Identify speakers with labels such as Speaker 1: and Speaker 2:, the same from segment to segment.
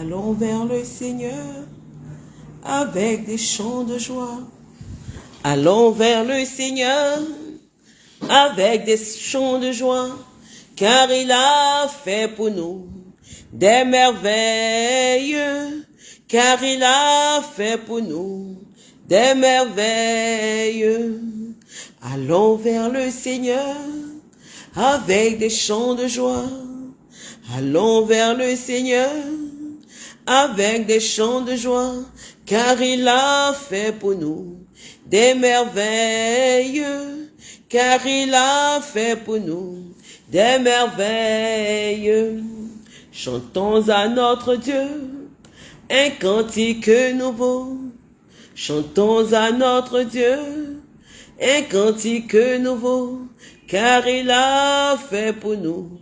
Speaker 1: Allons vers le Seigneur avec des chants de joie. Allons vers le Seigneur avec des chants de joie, car il a fait pour nous des merveilles, car il a fait pour nous des merveilles. Allons vers le Seigneur avec des chants de joie. Allons vers le Seigneur avec des chants de joie, car il a fait pour nous des merveilles, car il a fait pour nous des merveilles. Chantons à notre Dieu un cantique nouveau. Chantons à notre Dieu un cantique nouveau, car il a fait pour nous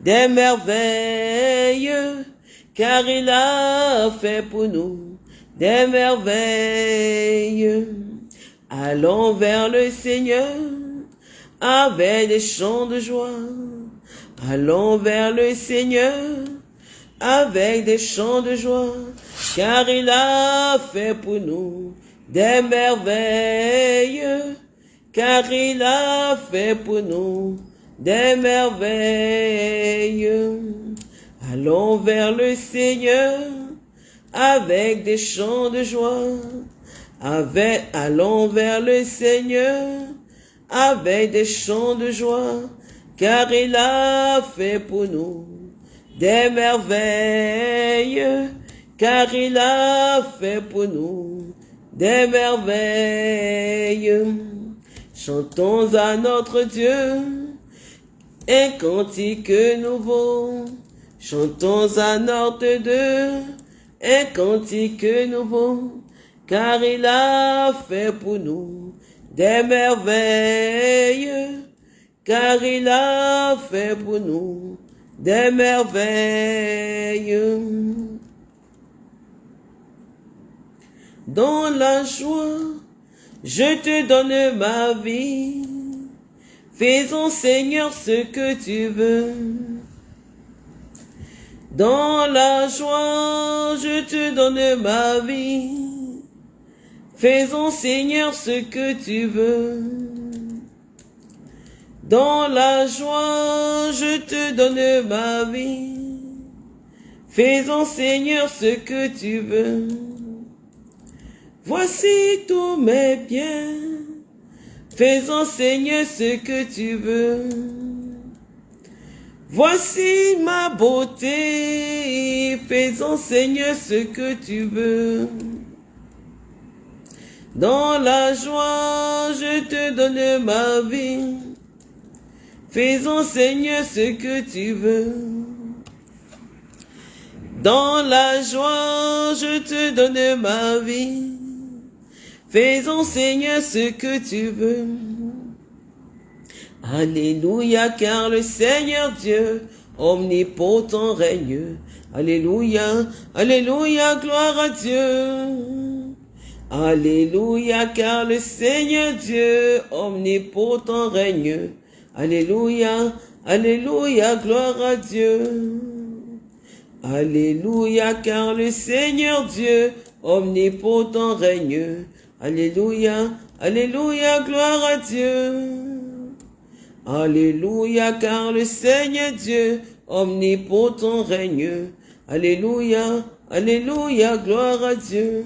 Speaker 1: des merveilles, car il a fait pour nous des merveilles. Allons vers le Seigneur avec des chants de joie. Allons vers le Seigneur avec des chants de joie, car il a fait pour nous des merveilles, car il a fait pour nous des merveilles. Allons vers le Seigneur avec des chants de joie. Avec, allons vers le Seigneur avec des chants de joie, car il a fait pour nous des merveilles, car il a fait pour nous des merveilles. Chantons à notre Dieu un cantique nouveau. Chantons à notre Dieu un cantique nouveau, car il a fait pour nous des merveilles, car il a fait pour nous des merveilles. Dans la joie, je te donne ma vie. Faisons Seigneur ce que tu veux. Dans la joie, je te donne ma vie. Faisons Seigneur ce que tu veux. Dans la joie, je te donne ma vie. Faisons Seigneur ce que tu veux. Voici tous mes biens. Faisons Seigneur ce que tu veux. Voici ma beauté. Faisons Seigneur ce que tu veux. Dans la joie, je te donne ma vie. Faisons Seigneur ce que tu veux. Dans la joie, je te donne ma vie. Faisons Seigneur ce que tu veux. Alléluia, car le Seigneur Dieu omnipotent règne. Alléluia, Alléluia, gloire à Dieu. Alléluia, car le Seigneur Dieu omnipotent règne. Alléluia, Alléluia, gloire à Dieu. Alléluia, car le Seigneur Dieu omnipotent règne. Alléluia, Alléluia, gloire à Dieu. Alléluia, car le Seigneur Dieu omnipotent règne. Alléluia, Alléluia, gloire à Dieu.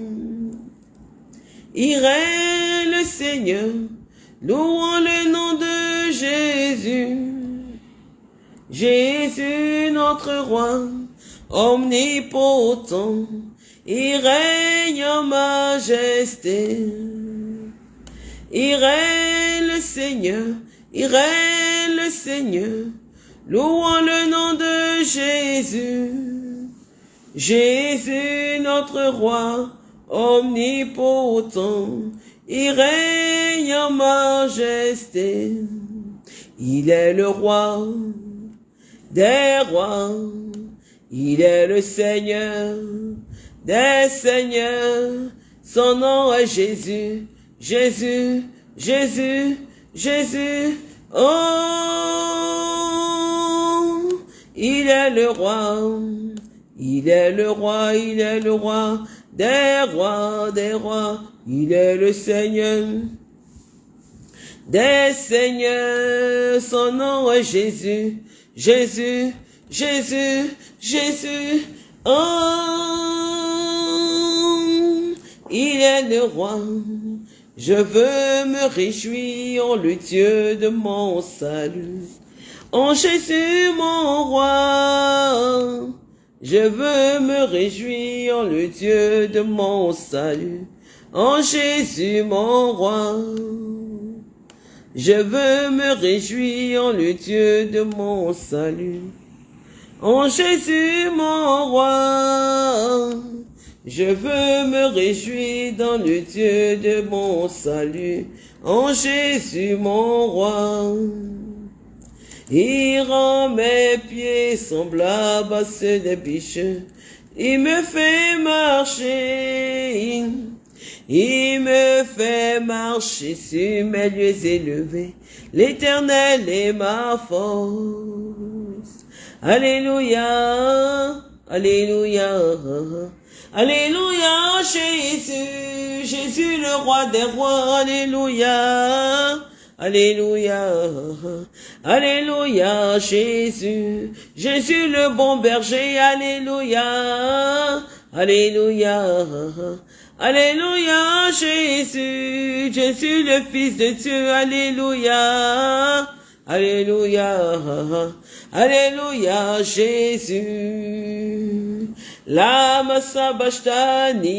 Speaker 1: Il règne le Seigneur, louons le nom de Jésus. Jésus, notre roi, omnipotent, il règne en majesté. Il règne le Seigneur, il règne le Seigneur, louons le nom de Jésus. Jésus, notre roi, omnipotent, il règne en majesté. Il est le roi des rois, il est le Seigneur des seigneurs. Son nom est Jésus, Jésus, Jésus, Jésus. Oh, il est le roi. Il est le roi, il est le roi des rois, des rois. Il est le Seigneur des seigneurs. Son nom est Jésus, Jésus, Jésus, Jésus. Oh, il est le roi. Je veux me réjouir le Dieu de mon salut. En Jésus mon roi, je veux me réjouir le Dieu de mon salut. En Jésus mon roi, je veux me réjouir le Dieu de mon salut. En Jésus mon roi, je veux me réjouir dans le Dieu de mon salut. En Jésus mon roi. Il rend mes pieds semblables à ceux des biches. Il me fait marcher. Il me fait marcher sur mes lieux élevés. L'éternel est ma force. Alléluia. Alléluia. Alléluia, Jésus, Jésus le roi des rois, Alléluia. Alléluia, Alléluia, Jésus, Jésus le bon berger, Alléluia, Alléluia, Alléluia, Jésus, Jésus le Fils de Dieu, Alléluia, Alléluia, Alléluia, Jésus, Lama Sabachthani,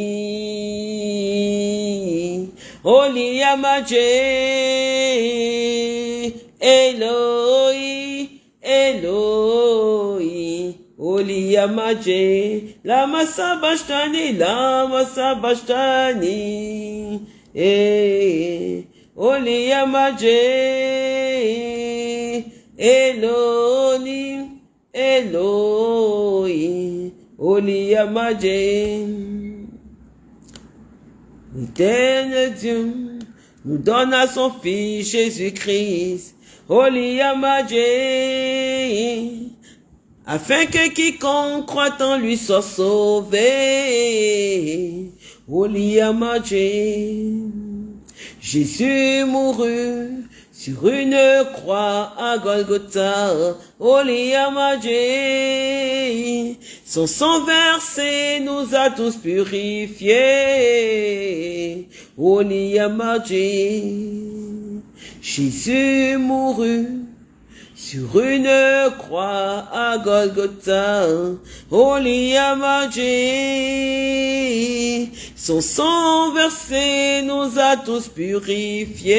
Speaker 1: Oliyamaje, Eloi, Eloi, Oliyamaje, Lama Sabachthani, Lama Sabachthani, eh, Oliyamaje, Eloni, Eloi, Oliyamaje. L'éternel Dieu nous donne à son Fils Jésus-Christ, Oliyamaje, afin que quiconque croit en lui soit sauvé. Oliyamaje, Jésus mourut sur une croix à Golgotha, Oliyamaje, son sang versé nous a tous purifiés, Oliyamaje, Jésus mourut sur une croix à Golgotha, Oliyamaje, son sang versé nous a tous purifiés,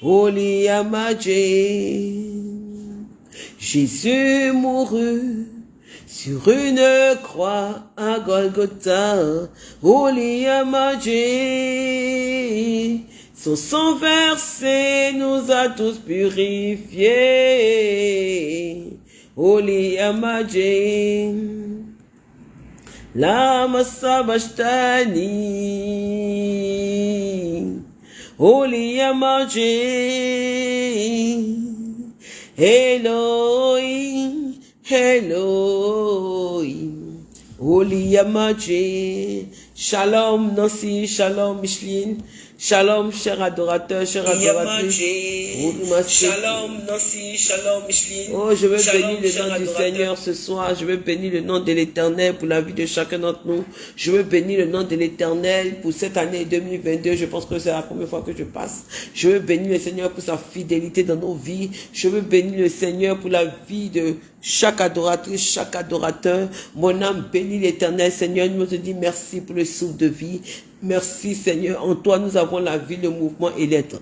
Speaker 1: Oliyamaje, Jésus mourut. Sur une croix à Golgotha, Oliyamaje, son sang versé nous a tous purifiés. Oliyamaje. Lama Sabachthani. Oliyamaje. Eloi, Eloi. Oliyamaje. Shalom Nancy, shalom Micheline. Shalom, cher adorateur, cher adoratrice.
Speaker 2: Shalom, Nancy, shalom, Micheline.
Speaker 1: Oh, je veux bénir le nom du. Seigneur ce soir. Je veux bénir le nom de l'éternel pour la vie de chacun d'entre nous. Je veux bénir le nom de l'éternel pour cette année 2022. Je pense que c'est la première fois que je passe. Je veux bénir le Seigneur pour sa fidélité dans nos vies. Je veux bénir le Seigneur pour la vie de chaque adoratrice, chaque adorateur. Mon âme bénit l'éternel. Seigneur, nous te dis merci pour le souffle de vie. Merci Seigneur. En toi, nous avons la vie, le mouvement et l'être.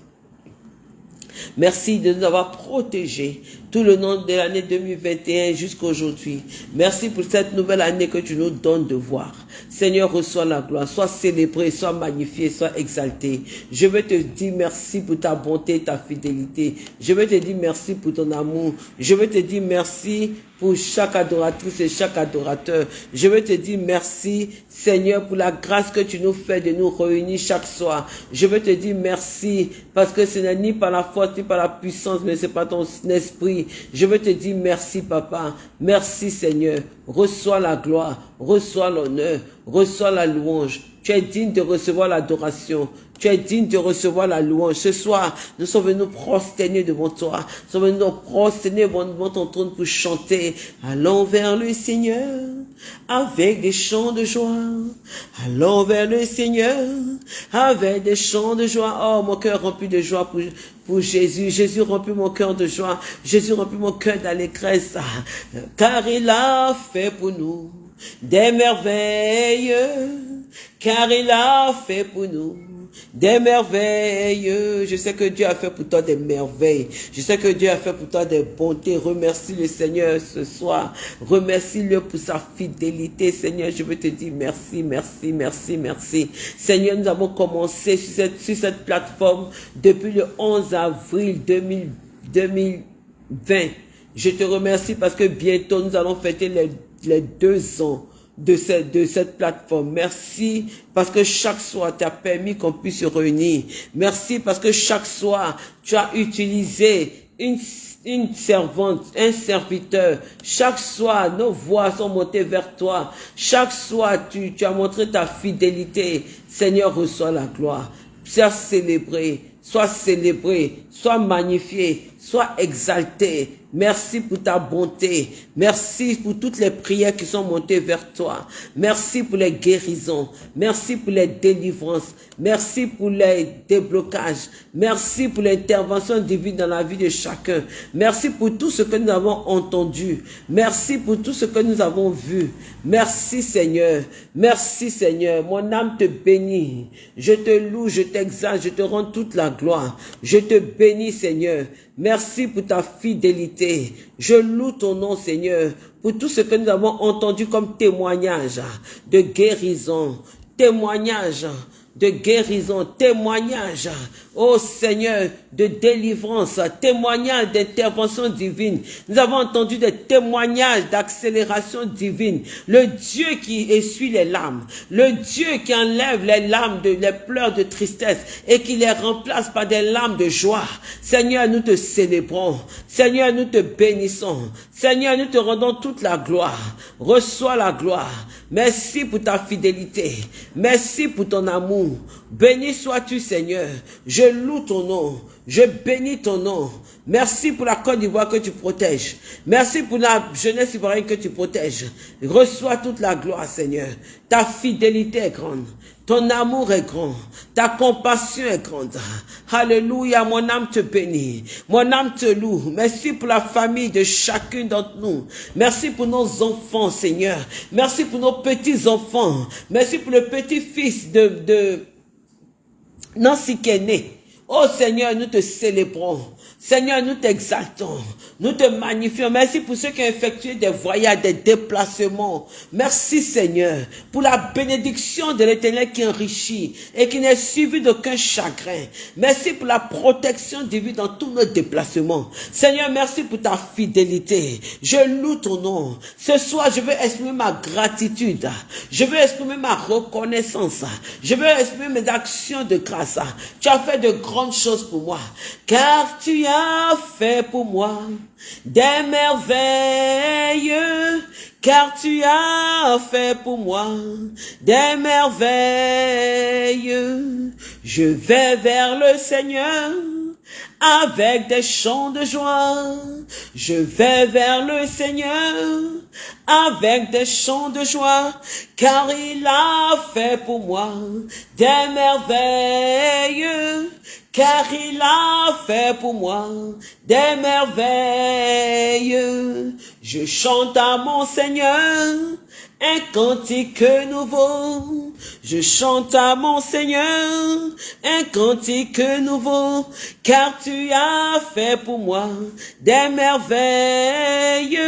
Speaker 1: Merci de nous avoir protégés tout le long de l'année 2021 jusqu'à aujourd'hui. Merci pour cette nouvelle année que tu nous donnes de voir. Seigneur, reçois la gloire. Sois célébré, sois magnifié, sois exalté. Je veux te dire merci pour ta bonté, ta fidélité. Je veux te dire merci pour ton amour. Je veux te dire merci pour chaque adoratrice et chaque adorateur. Je veux te dire merci, Seigneur, pour la grâce que tu nous fais de nous réunir chaque soir. Je veux te dire merci parce que ce n'est ni par la force ni par la puissance, mais c'est par ton esprit. Je veux te dire merci, Papa. Merci, Seigneur. Reçois la gloire, reçois l'honneur, reçois la louange. Tu es digne de recevoir l'adoration. Tu es digne de recevoir la louange. Ce soir, nous sommes venus prosterner devant toi. Nous sommes venus prosterner devant ton trône pour chanter. Allons vers le Seigneur avec des chants de joie. Allons vers le Seigneur avec des chants de joie. Oh, mon cœur rempli de joie pour, pour Jésus. Jésus remplit mon cœur de joie. Jésus remplit mon cœur d'allégresse. Car il a fait pour nous des merveilles. Car il a fait pour nous des merveilles. Je sais que Dieu a fait pour toi des merveilles. Je sais que Dieu a fait pour toi des bontés. Remercie le Seigneur ce soir. Remercie-le pour sa fidélité. Seigneur, je veux te dire merci, merci, merci, merci. Seigneur, nous avons commencé sur cette, sur cette plateforme depuis le 11 avril 2020. Je te remercie parce que bientôt nous allons fêter les, les deux ans de cette, plateforme. Merci parce que chaque soir, tu permis qu'on puisse se réunir. Merci parce que chaque soir, tu as utilisé une, une servante, un serviteur. Chaque soir, nos voix sont montées vers toi. Chaque soir, tu, tu as montré ta fidélité. Seigneur, reçois la gloire. Sois célébré, sois célébré, sois magnifié, sois exalté. Merci pour ta bonté. Merci pour toutes les prières qui sont montées vers toi. Merci pour les guérisons. Merci pour les délivrances. Merci pour les déblocages. Merci pour l'intervention divine dans la vie de chacun. Merci pour tout ce que nous avons entendu. Merci pour tout ce que nous avons vu. Merci Seigneur. Merci Seigneur. Mon âme te bénit. Je te loue, je t'exalte, je te rends toute la gloire. Je te bénis Seigneur. Merci pour ta fidélité. Je loue ton nom, Seigneur, pour tout ce que nous avons entendu comme témoignage de guérison, témoignage de guérison, témoignage, oh Seigneur, de délivrance, témoignage d'intervention divine. Nous avons entendu des témoignages d'accélération divine. Le Dieu qui essuie les larmes, le Dieu qui enlève les larmes, de, les pleurs de tristesse et qui les remplace par des larmes de joie. Seigneur, nous te célébrons. Seigneur, nous te bénissons. Seigneur, nous te rendons toute la gloire. Reçois la gloire. Merci pour ta fidélité. Merci pour ton amour. Béni sois-tu, Seigneur. Je loue ton nom. Je bénis ton nom. Merci pour la Côte d'Ivoire que tu protèges. Merci pour la jeunesse ivoirienne que tu protèges. Reçois toute la gloire, Seigneur. Ta fidélité est grande. Ton amour est grand. Ta compassion est grande. Alléluia, mon âme te bénit. Mon âme te loue. Merci pour la famille de chacune d'entre nous. Merci pour nos enfants, Seigneur. Merci pour nos petits-enfants. Merci pour le petit-fils de, de Nancy Kené. Oh Seigneur, nous te célébrons. Seigneur, nous t'exaltons, nous te magnifions. Merci pour ceux qui ont effectué des voyages, des déplacements. Merci Seigneur pour la bénédiction de l'éternel qui enrichit et qui n'est suivi d'aucun chagrin. Merci pour la protection divine dans tous nos déplacements. Seigneur, merci pour ta fidélité. Je loue ton nom. Ce soir, je veux exprimer ma gratitude. Je veux exprimer ma reconnaissance. Je veux exprimer mes actions de grâce. Tu as fait de grandes choses pour moi. Car tu as fait pour moi des merveilles, car tu as fait pour moi des merveilles. Je vais vers le Seigneur avec des chants de joie. Je vais vers le Seigneur avec des chants de joie, car il a fait pour moi des merveilles car il a fait pour moi des merveilles. Je chante à mon Seigneur un cantique nouveau. Je chante à mon Seigneur un cantique nouveau, car tu as fait pour moi des merveilles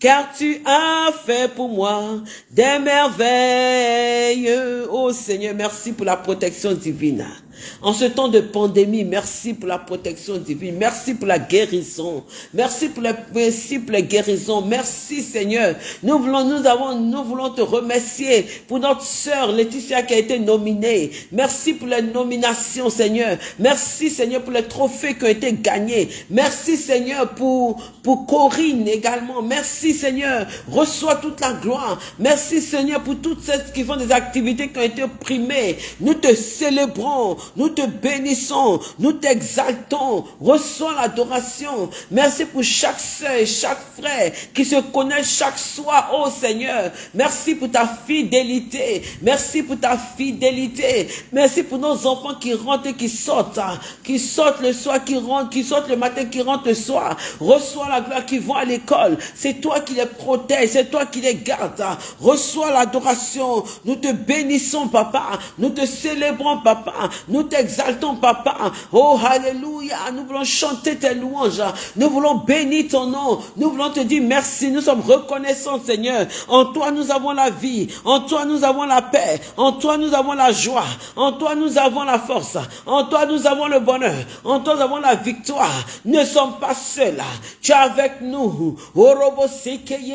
Speaker 1: car tu as fait pour moi des merveilles. Oh Seigneur, merci pour la protection divine. En ce temps de pandémie, merci pour la protection divine. Merci pour la guérison. Merci pour les principes, les guérisons. Merci Seigneur. Nous voulons, nous avons, nous voulons te remercier pour notre sœur Laetitia qui a été nominée. Merci pour les nominations Seigneur. Merci Seigneur pour les trophées qui ont été gagnés. Merci Seigneur pour, pour Corinne également. Merci Seigneur. Reçois toute la gloire. Merci Seigneur pour toutes celles qui font des activités qui ont été primées. Nous te célébrons. Nous te bénissons, nous t'exaltons, reçois l'adoration. Merci pour chaque et chaque frère qui se connaît chaque soir, oh Seigneur. Merci pour ta fidélité. Merci pour ta fidélité. Merci pour nos enfants qui rentrent et qui sortent, hein. qui sortent le soir, qui rentrent, qui sortent le matin, qui rentrent le soir. Reçois la gloire, qui vont à l'école. C'est toi qui les protèges, c'est toi qui les gardes. Hein. Reçois l'adoration. Nous te bénissons, papa. Nous te célébrons, papa. T'exaltons, papa. Oh, alléluia. Nous voulons chanter tes louanges. Nous voulons bénir ton nom. Nous voulons te dire merci. Nous sommes reconnaissants, Seigneur. En toi, nous avons la vie. En toi, nous avons la paix. En toi, nous avons la joie. En toi, nous avons la force. En toi, nous avons le bonheur. En toi, nous avons la victoire. Nous ne sommes pas seuls. Tu es avec nous.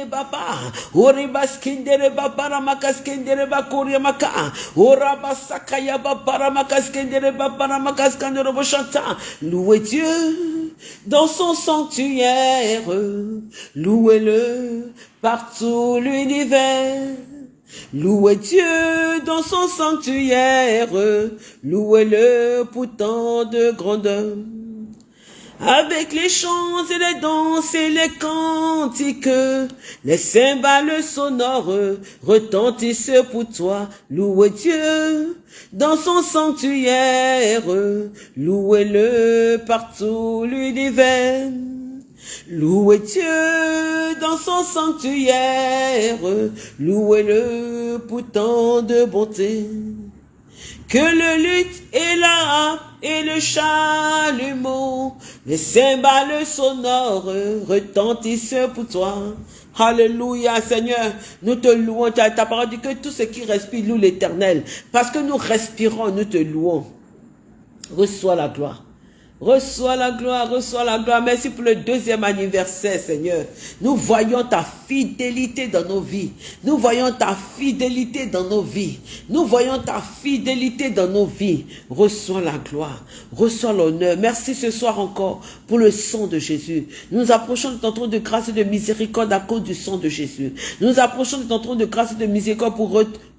Speaker 1: Baba. Louez Dieu dans son sanctuaire, louez-le partout l'univers. Louez Dieu dans son sanctuaire, louez-le pour tant de grandeur. Avec les chants et les danses et les cantiques, les cymbales sonores retentissent pour toi. Louez Dieu dans son sanctuaire, louez-le partout l'univers. Louez Dieu dans son sanctuaire, louez-le pour tant de bonté. Que le luth et la et le chalumeau, les cymbales sonores retentissent pour toi. Alléluia, Seigneur. Nous te louons. Ta parole dit que tout ce qui respire loue l'éternel. Parce que nous respirons, nous te louons. Reçois la gloire. Reçois la gloire, reçois la gloire. Merci pour le deuxième anniversaire, Seigneur. Nous voyons ta fidélité dans nos vies. Nous voyons ta fidélité dans nos vies. Nous voyons ta fidélité dans nos vies. Reçois la gloire, reçois l'honneur. Merci ce soir encore pour le sang de Jésus. Nous approchons de ton trône de grâce et de miséricorde à cause du sang de Jésus. Nous approchons de ton trône de grâce et de miséricorde pour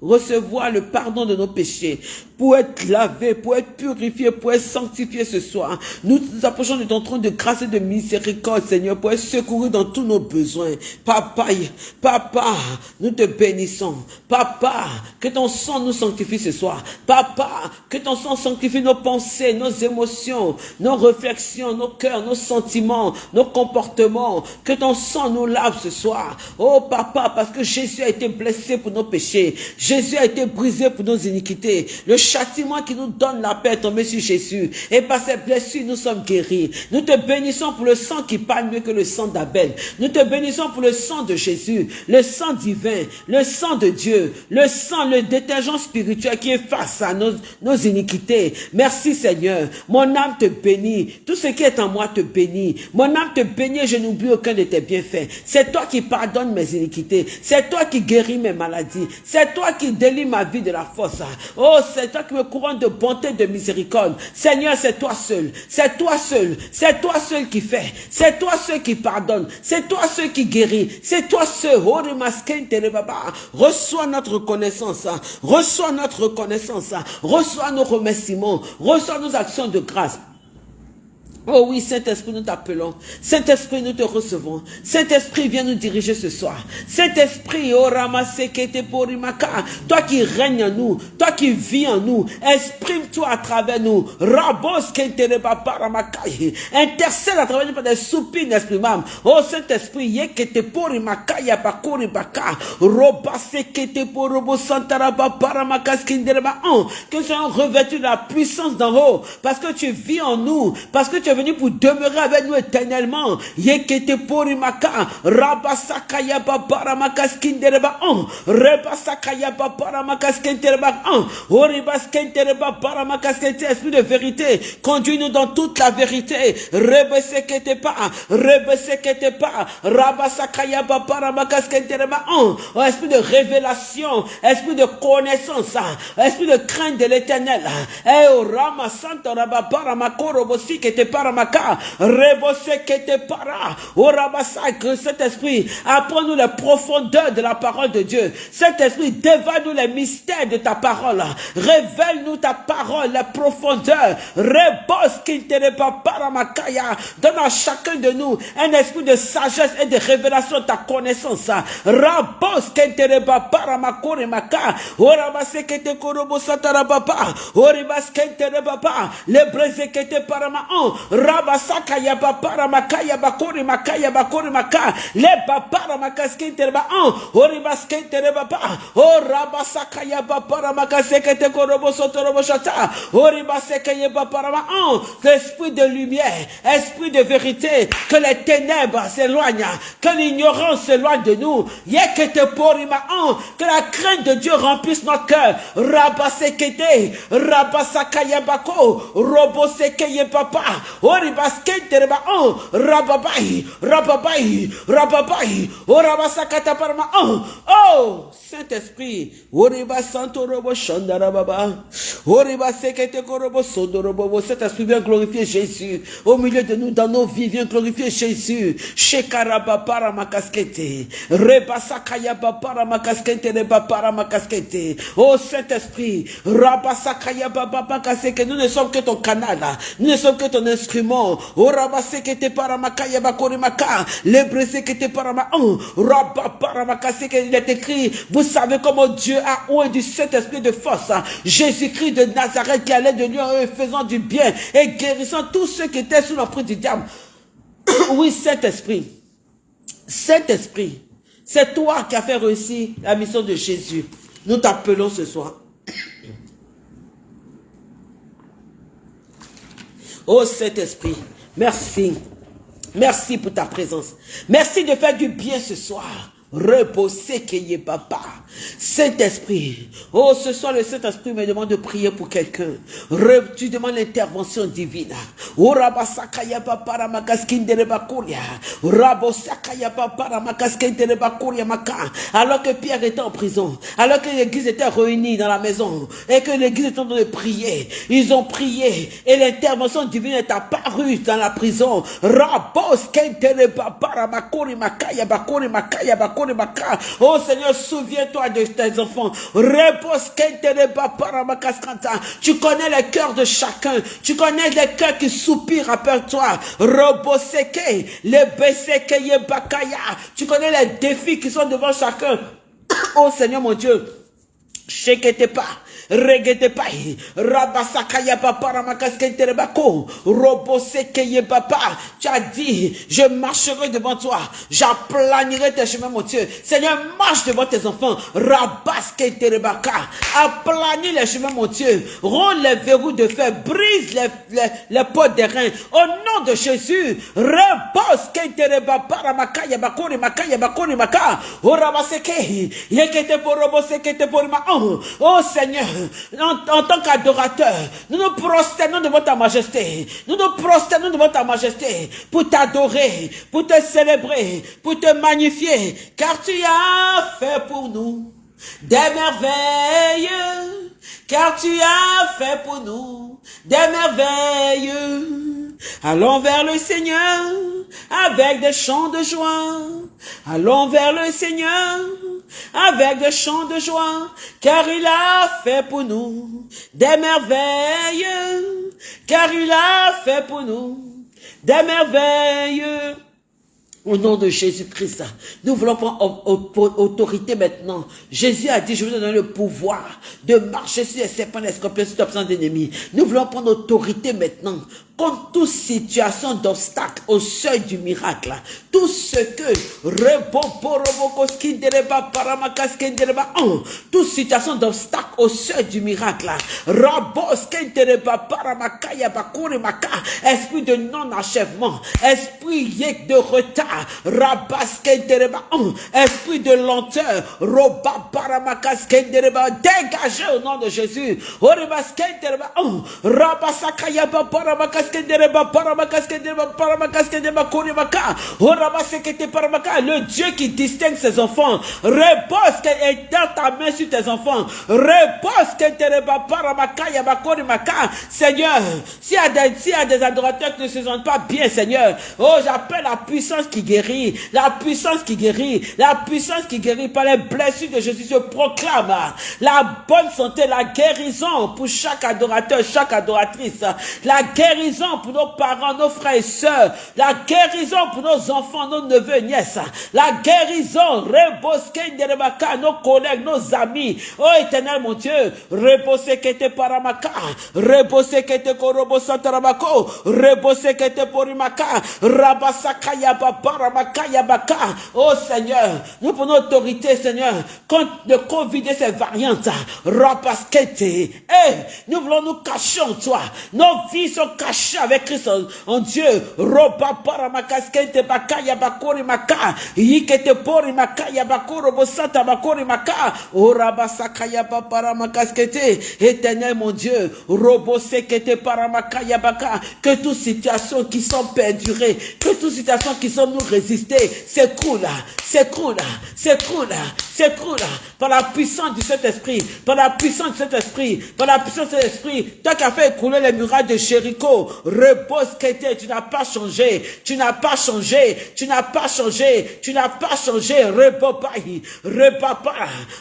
Speaker 1: recevoir le pardon de nos péchés, pour être lavé, pour être purifié, pour être sanctifié ce soir. Nous nous approchons de ton trône de grâce et de miséricorde, Seigneur, pour être secouru dans tous nos besoins. Papa, papa, nous te bénissons. Papa, que ton sang nous sanctifie ce soir. Papa, que ton sang sanctifie nos pensées, nos émotions, nos réflexions, nos cœurs, nos sentiments, nos comportements. Que ton sang nous lave ce soir. Oh papa, parce que Jésus a été blessé pour nos péchés. Jésus a été brisé pour nos iniquités. Le châtiment qui nous donne la paix est tombé sur Jésus. Et par ses blessures, nous sommes guéris. Nous te bénissons pour le sang qui parle mieux que le sang d'Abel. Nous te bénissons pour le sang de Jésus, le sang divin, le sang de Dieu, le sang, le détergent spirituel qui est face à nos, iniquités. Merci Seigneur. Mon âme te bénit. Tout ce qui est en moi te bénit. Mon âme te bénit je n'oublie aucun de tes bienfaits. C'est toi qui pardonnes mes iniquités. C'est toi qui guéris mes maladies. C'est toi qui délie ma vie de la force. Oh, c'est toi qui me couronne de bonté, de miséricorde. Seigneur, c'est toi seul. C'est toi seul. C'est toi seul qui fait. C'est toi seul qui pardonne. C'est toi seul qui guérit. C'est toi seul. Oh, reçois notre reconnaissance. Reçois notre reconnaissance. Reçois nos remerciements. Reçois nos actions de grâce. Oh oui, Saint-Esprit, nous t'appelons. Saint-Esprit, nous te recevons. Saint-Esprit, viens nous diriger ce soir. Saint-Esprit, oh Porimaka, toi qui règnes en nous, toi qui vis en nous, exprime-toi à travers nous. Rabos intercède à travers nous par des soupirs inexprimables. Oh Saint-Esprit, Yekete Porimaka, Yapakori Baka, Robasekete Porobo Santaraba Paramaka Skindereba, que nous soyons revêtus de la puissance d'en haut, parce que tu vis en nous, parce que tu est venu pour demeurer avec nous éternellement. Yekete porimaka, rabasaka yababaramaka skindereba on, rebasaka yababaramaka skindereba on, oribaskendereba baramaka skindereba, esprit de vérité, conduis-nous dans toute la vérité, rebesekete pas, rebesekete pas, rabasaka yababaramaka skindereba on, oh, esprit de révélation, esprit de connaissance, esprit de crainte de l'éternel, eh, oh, rama santa rababara makoro bosi que te paramaka, rebose que te para, oh rabasa, que cet esprit apprends-nous les profondeurs de la parole de Dieu. Cet esprit dévoile-nous les mystères de ta parole. Révèle-nous ta parole, les profondeurs. Rebos qui te paramakaya. Donne à chacun de nous un esprit de sagesse et de révélation de ta connaissance. Rabos qui te paramakore maka. Orabase que te korobo satarababa. Oribas qui te rebaba. Le breze que te paramaon. Rabasaka yaba paramakaya bakore makaya bakore maka. Le babara makaskente reba an. Oribaskente reba ba. O rabasaka yaba paramakaseke te korobo shata. Oribaseke yaba parama an. L'esprit de lumière, esprit de vérité, que les ténèbres s'éloignent, que l'ignorance s'éloigne de nous. Yekete porima an. Que la crainte de Dieu remplisse notre cœur. Rabasekete. Rabasaka yabako. Roboseke yebaba. Oribaskente reba an. Rababai. Rababai. Rababai. Orabasakata parma. Oh. Oh. Saint-Esprit. Oriba santo robo shandarababa. Oriba sekete korobo sondorobo. Saint-Esprit vient glorifier Jésus. Au milieu de nous, dans nos vies, vient glorifier Jésus. Shekaraba para ma casquette. Rebasakaya para ma casquette. Reba para ma casquette. Oh Saint-Esprit. Rabasakaya baba que nous ne sommes que ton canal. Nous ne sommes que ton instrument. Oh rabasekete para makaya bakori maka. Les brisés que te para ma. Oh. Rabba para ma Il est écrit. Vous savez comment Dieu a oué du Saint-Esprit de force. Jésus-Christ de Nazareth qui allait de lui en faisant du bien et guérissant tous ceux qui étaient sous l'emprise du diable. oui, Saint-Esprit. Saint-Esprit. C'est toi qui as fait réussir la mission de Jésus. Nous t'appelons ce soir. Oh Saint-Esprit, merci. Merci pour ta présence. Merci de faire du bien ce soir. Reposer qu'il papa. Saint-Esprit. Oh, ce soir, le Saint-Esprit me demande de prier pour quelqu'un. Tu demandes l'intervention divine. Oh. Rabosakaya papa maka. Alors que Pierre était en prison, alors que l'église était réunie dans la maison, et que l'église était en train de prier, ils ont prié, et l'intervention divine est apparue dans la prison. Makaya Oh Seigneur, souviens-toi de tes enfants. Tu connais les cœurs de chacun. Tu connais les cœurs qui soupirent après toi. Tu connais les défis qui sont devant chacun. Oh Seigneur mon Dieu. pas regete pai, rabasakaya papa ramakaskentebako, robosekeye papa, tu as dit, je marcherai devant toi, j'aplanirai tes chemins, mon Dieu. Seigneur, marche devant tes enfants, rabaskenterebaka, aplani les chemins, mon Dieu, rends les verrous de fer, brise les, les, les portes des reins, au nom de Jésus, reboskenterebapa ramakaya bakori makaya bakori maka, orabaseke, yekete pour robosekete pour ma, oh Seigneur, en, tant qu'adorateur, nous nous prosternons devant ta majesté. Nous nous prosternons devant ta majesté pour t'adorer, pour te célébrer, pour te magnifier, car tu as fait pour nous des merveilles, car tu as fait pour nous des merveilles. Allons vers le Seigneur avec des chants de joie. Allons vers le Seigneur avec des chants de joie, car il a fait pour nous des merveilles, car il a fait pour nous des merveilles. Au nom de Jésus-Christ, nous voulons prendre autorité maintenant. Jésus a dit, je vous donne le pouvoir de marcher sur les serpents, les scorpions, sur l'absence d'ennemis. Nous voulons prendre autorité maintenant toute situation d'obstacle au seuil du miracle. Tout ce que toute situation d'obstacle au seuil du miracle. Esprit de non-achèvement, esprit de retard, esprit de lenteur, dégagez au nom de Jésus. Le Dieu qui distingue ses enfants. Repose est dans ta main sur tes enfants. Repose qu'elle Seigneur, s'il y, a y a des adorateurs qui ne se sentent pas bien, Seigneur, oh, j'appelle la puissance qui guérit, la puissance qui guérit, la puissance qui guérit par les blessures de Jésus. Je proclame la bonne santé, la guérison pour chaque adorateur, chaque adoratrice, la guérison pour nos parents, nos frères et sœurs, la guérison pour nos enfants, nos neveux, nièces, la guérison, nos collègues, nos amis, oh éternel mon Dieu, reposez que te paramaka, reposez que te korobo santarabako, reposez que te porimaka, rabasaka yababaramaka yabaka, oh Seigneur, nous prenons autorité, Seigneur, contre le Covid et ses variantes, rabaskete, eh, nous voulons nous cacher en toi, nos vies sont cachées avec Christ en Dieu. Roba para makaskente bakaya bakori maka. Yikete pori makaya bakoro bosata bakori maka. Ora basakaya para makaskete. Éternel mon Dieu. Robo sekete para makaya baka. Que toute situation qui sont perdurées, que toute situation qui sont nous résister, s'écroule, par la puissance du Saint-Esprit, par la puissance du Saint-Esprit, par la puissance de l'Esprit. Toi qui as fait écouler les murailles de Jéricho, repose tu n'as pas changé, tu n'as pas changé, tu n'as pas changé, tu n'as pas changé, repopai, repapa,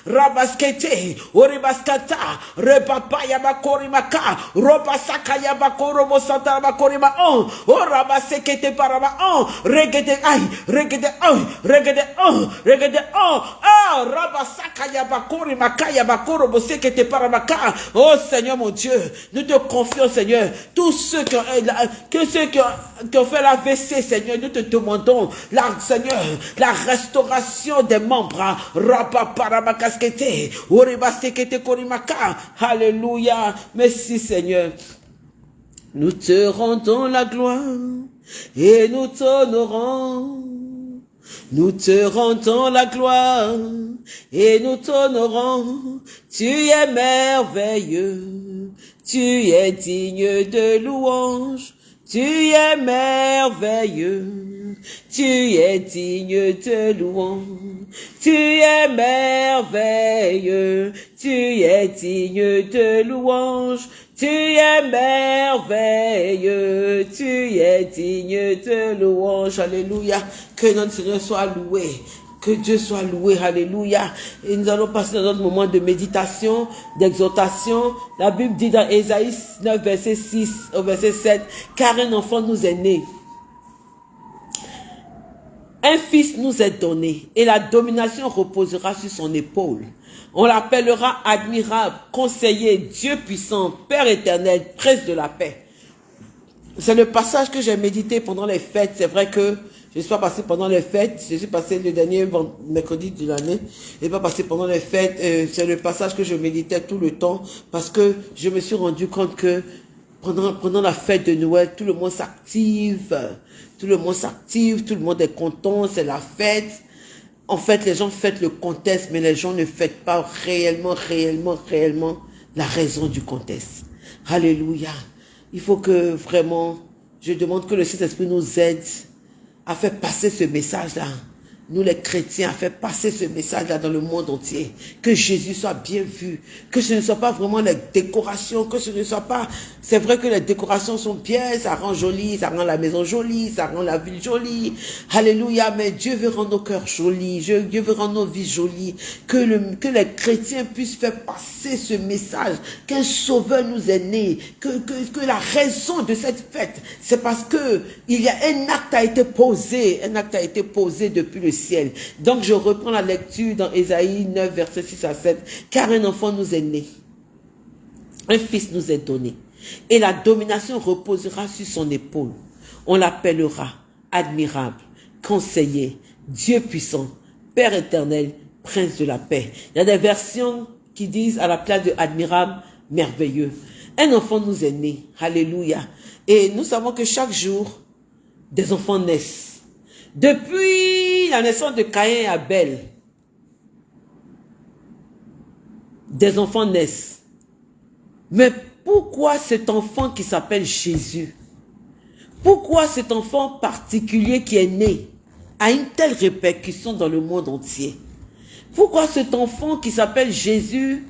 Speaker 1: rabaskete, oribaskata, repapa yabakorimaka, robasaka yabakorobo santa yabakorima on, oh rabasekete parama on, regede ay, regede on, regede on, regede on, ah, oh Seigneur mon Dieu, nous te confions Seigneur, tous ceux qui ont, que ceux qui ont, qui ont fait l'AVC, Seigneur, nous te demandons, la, Seigneur, la restauration des membres. Alléluia. Merci, Seigneur. Nous te rendons la gloire et nous t'honorons. Nous te rendons la gloire et nous t'honorons. Tu es merveilleux. Tu es digne de louange, tu es merveilleux, tu es digne de louange, tu es merveilleux, tu es digne de louange, tu es merveilleux, tu es digne de louange. Alléluia. Que notre Seigneur soit loué. Que Dieu soit loué, alléluia. Et nous allons passer dans notre moment de méditation, d'exhortation. La Bible dit dans Ésaïe 9, verset 6 au verset 7, car un enfant nous est né. Un fils nous est donné et la domination reposera sur son épaule. On l'appellera admirable, conseiller, Dieu puissant, Père éternel, prince de la paix. C'est le passage que j'ai médité pendant les fêtes. C'est vrai que je ne suis pas passé pendant les fêtes. Je suis passé le dernier mercredi de l'année. Je n'ai pas passé pendant les fêtes. Euh, c'est le passage que je méditais tout le temps parce que je me suis rendu compte que pendant, pendant la fête de Noël, tout le monde s'active. Tout le monde s'active. Tout le monde est content. C'est la fête. En fait, les gens fêtent le contexte, mais les gens ne fêtent pas réellement, réellement, réellement la raison du contexte. Alléluia. Il faut que vraiment, je demande que le Saint-Esprit nous aide à faire passer ce message-là. Nous les chrétiens, à faire passer ce message-là dans le monde entier. Que Jésus soit bien vu. Que ce ne soit pas vraiment les décorations, que ce ne soit pas... C'est vrai que les décorations sont bien, ça rend joli, ça rend la maison jolie, ça rend la ville jolie. Alléluia, mais Dieu veut rendre nos cœurs jolis, Dieu veut rendre nos vies jolies. Que, le, que les chrétiens puissent faire passer ce message, qu'un sauveur nous est né, que, que, que la raison de cette fête, c'est parce que il y a un acte a été posé, un acte a été posé depuis le ciel. Donc je reprends la lecture dans Ésaïe 9, verset 6 à 7. Car un enfant nous est né, un fils nous est donné, et la domination reposera sur son épaule. On l'appellera admirable, conseiller, Dieu puissant, Père éternel, prince de la paix. Il y a des versions qui disent à la place de admirable, merveilleux. Un enfant nous est né. Alléluia. Et nous savons que chaque jour, des enfants naissent. Depuis la naissance de Caïn et Abel, des enfants naissent. Mais pourquoi cet enfant qui s'appelle Jésus? Pourquoi cet enfant particulier qui est né a une telle répercussion dans le monde entier? Pourquoi cet enfant qui s'appelle Jésus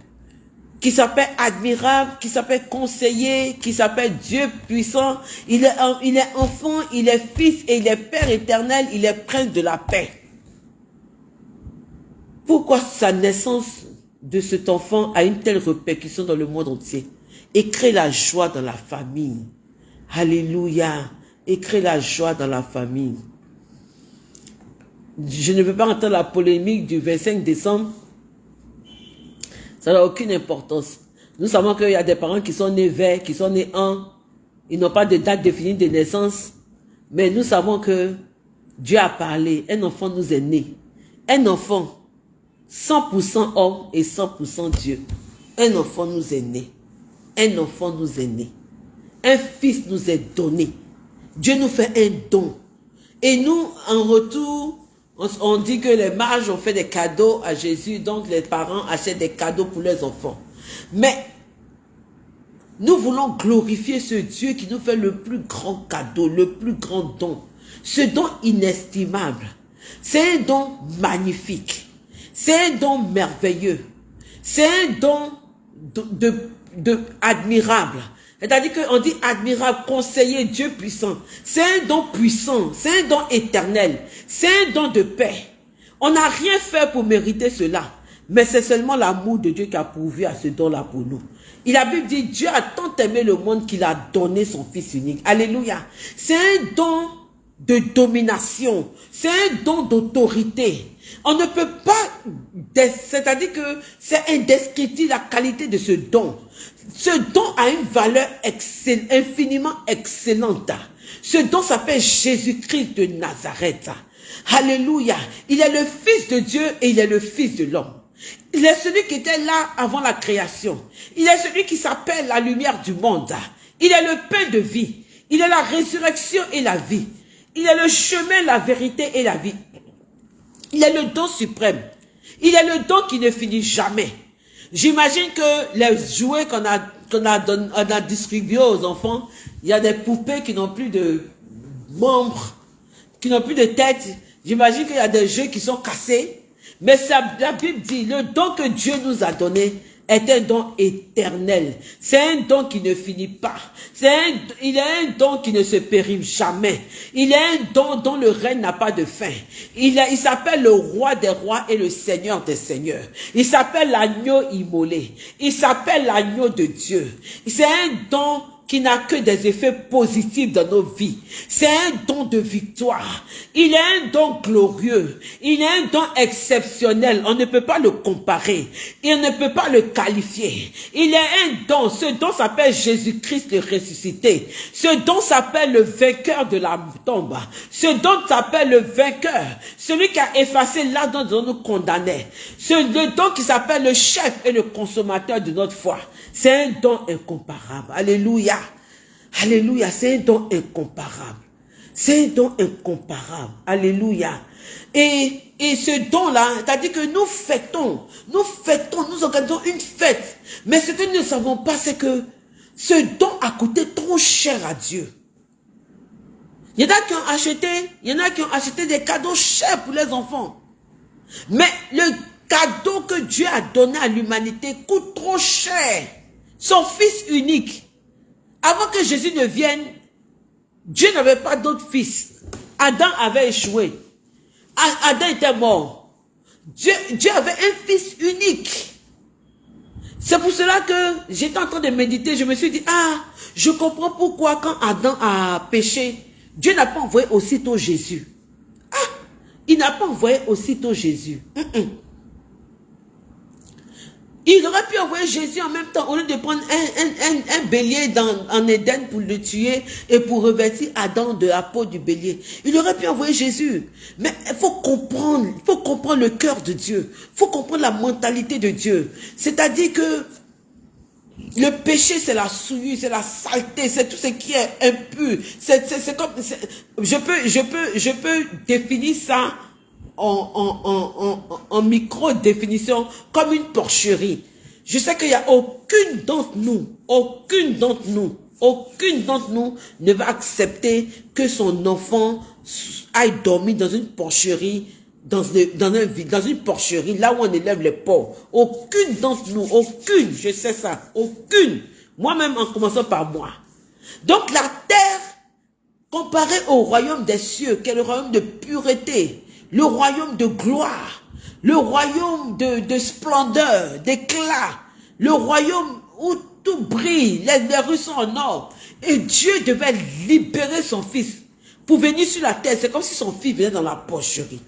Speaker 1: qui s'appelle admirable, qui s'appelle conseiller, qui s'appelle Dieu puissant. Il est, enfant, il est fils et il est Père éternel, il est prince de la paix. Pourquoi sa naissance de cet enfant a une telle répercussion dans le monde entier? Et crée la joie dans la famille. Alléluia. Et crée la joie dans la famille. Je ne veux pas entendre la polémique du 25 décembre ça n'a aucune importance. Nous savons qu'il y a des parents qui sont nés verts, qui sont nés en, ils n'ont pas de date définie de naissance, mais nous savons que Dieu a parlé, un enfant nous est né. Un enfant, 100% homme et 100% Dieu. Un enfant nous est né. Un enfant nous est né. Un fils nous est donné. Dieu nous fait un don. Et nous, en retour, on, dit que les mages ont fait des cadeaux à Jésus, donc les parents achètent des cadeaux pour leurs enfants. Mais nous voulons glorifier ce Dieu qui nous fait le plus grand cadeau, le plus grand don. Ce don inestimable. C'est un don magnifique. C'est un don merveilleux. C'est un don de admirable. C'est-à-dire qu'on dit admirable, conseiller, Dieu puissant. C'est un don puissant, c'est un don éternel, c'est un don de paix. On n'a rien fait pour mériter cela. Mais c'est seulement l'amour de Dieu qui a pourvu à ce don-là pour nous. Il la Bible dit, Dieu a tant aimé le monde qu'il a donné son Fils unique. Alléluia. C'est un don de domination. C'est un don d'autorité. On ne peut pas, c'est-à-dire que c'est indescriptible la qualité de ce don. Ce don a une valeur infiniment excellente. Ce don s'appelle Jésus-Christ de Nazareth. Alléluia. Il est le Fils de Dieu et il est le Fils de l'homme. Il est celui qui était là avant la création. Il est celui qui s'appelle la lumière du monde. Il est le pain de vie. Il est la résurrection et la vie. Il est le chemin, la vérité et la vie. Il est le don suprême. Il est le don qui ne finit jamais. J'imagine que les jouets qu'on a, qu'on a, a distribués aux enfants, il y a des poupées qui n'ont plus de membres, qui n'ont plus de tête. J'imagine qu'il y a des jeux qui sont cassés. Mais ça, la Bible dit, le don que Dieu nous a donné, est un don éternel. C'est un don qui ne finit pas. Un, il est un don qui ne se périme jamais. Il est un don dont le règne n'a pas de fin. Il, il s'appelle le roi des rois et le seigneur des seigneurs. Il s'appelle l'agneau immolé. Il s'appelle l'agneau de Dieu. C'est un don qui n'a que des effets positifs dans nos vies. C'est un don de victoire. Il est un don glorieux. Il est un don exceptionnel. On ne peut pas le comparer. Il ne peut pas le qualifier. Il est un don. Ce don s'appelle Jésus-Christ le ressuscité. Ce don s'appelle le vainqueur de la tombe. Ce don s'appelle le vainqueur. Celui qui a effacé l'argent dont nous condamnait. Ce le don qui s'appelle le chef et le consommateur de notre foi. C'est un don incomparable. Alléluia. Alléluia. C'est un don incomparable. C'est un don incomparable. Alléluia. Et, et ce don-là, c'est-à-dire que nous fêtons, nous fêtons, nous organisons une fête. Mais ce que nous ne savons pas, c'est que ce don a coûté trop cher à Dieu. Il y en a qui ont acheté, il a qui ont acheté des cadeaux chers pour les enfants. Mais le cadeau que Dieu a donné à l'humanité coûte trop cher. Son fils unique. Avant que Jésus ne vienne, Dieu n'avait pas d'autre fils. Adam avait échoué. Adam était mort. Dieu, Dieu avait un fils unique. C'est pour cela que j'étais en train de méditer, je me suis dit, ah, je comprends pourquoi quand Adam a péché, Dieu n'a pas envoyé aussitôt Jésus. Ah, il n'a pas envoyé aussitôt Jésus. Il aurait pu envoyer Jésus en même temps, au lieu de prendre un, bélier dans, en Éden pour le tuer et pour revêtir Adam de la peau du bélier. Il aurait pu envoyer Jésus. Mais il faut comprendre, il faut comprendre le cœur de Dieu. Il faut comprendre la mentalité de Dieu. C'est-à-dire que le péché, c'est la souillure, c'est la saleté, c'est tout ce qui est impur. C'est comme, je peux, je peux, je peux définir ça en, en, micro-définition comme une porcherie. Je sais qu'il n'y a aucune d'entre nous, aucune d'entre nous, aucune d'entre nous ne va accepter que son enfant aille dormir dans une porcherie, dans, dans, un, dans une porcherie, là où on élève les porcs. Aucune d'entre nous, aucune, je sais ça, aucune. Moi-même en commençant par moi. Donc la terre, comparée au royaume des cieux, qui est le royaume de pureté, le royaume de gloire, le royaume de, splendeur, d'éclat, le royaume où tout brille, les, rues sont en or. Et Dieu devait libérer son fils pour venir sur la terre. C'est comme si son fils venait dans la pocherie.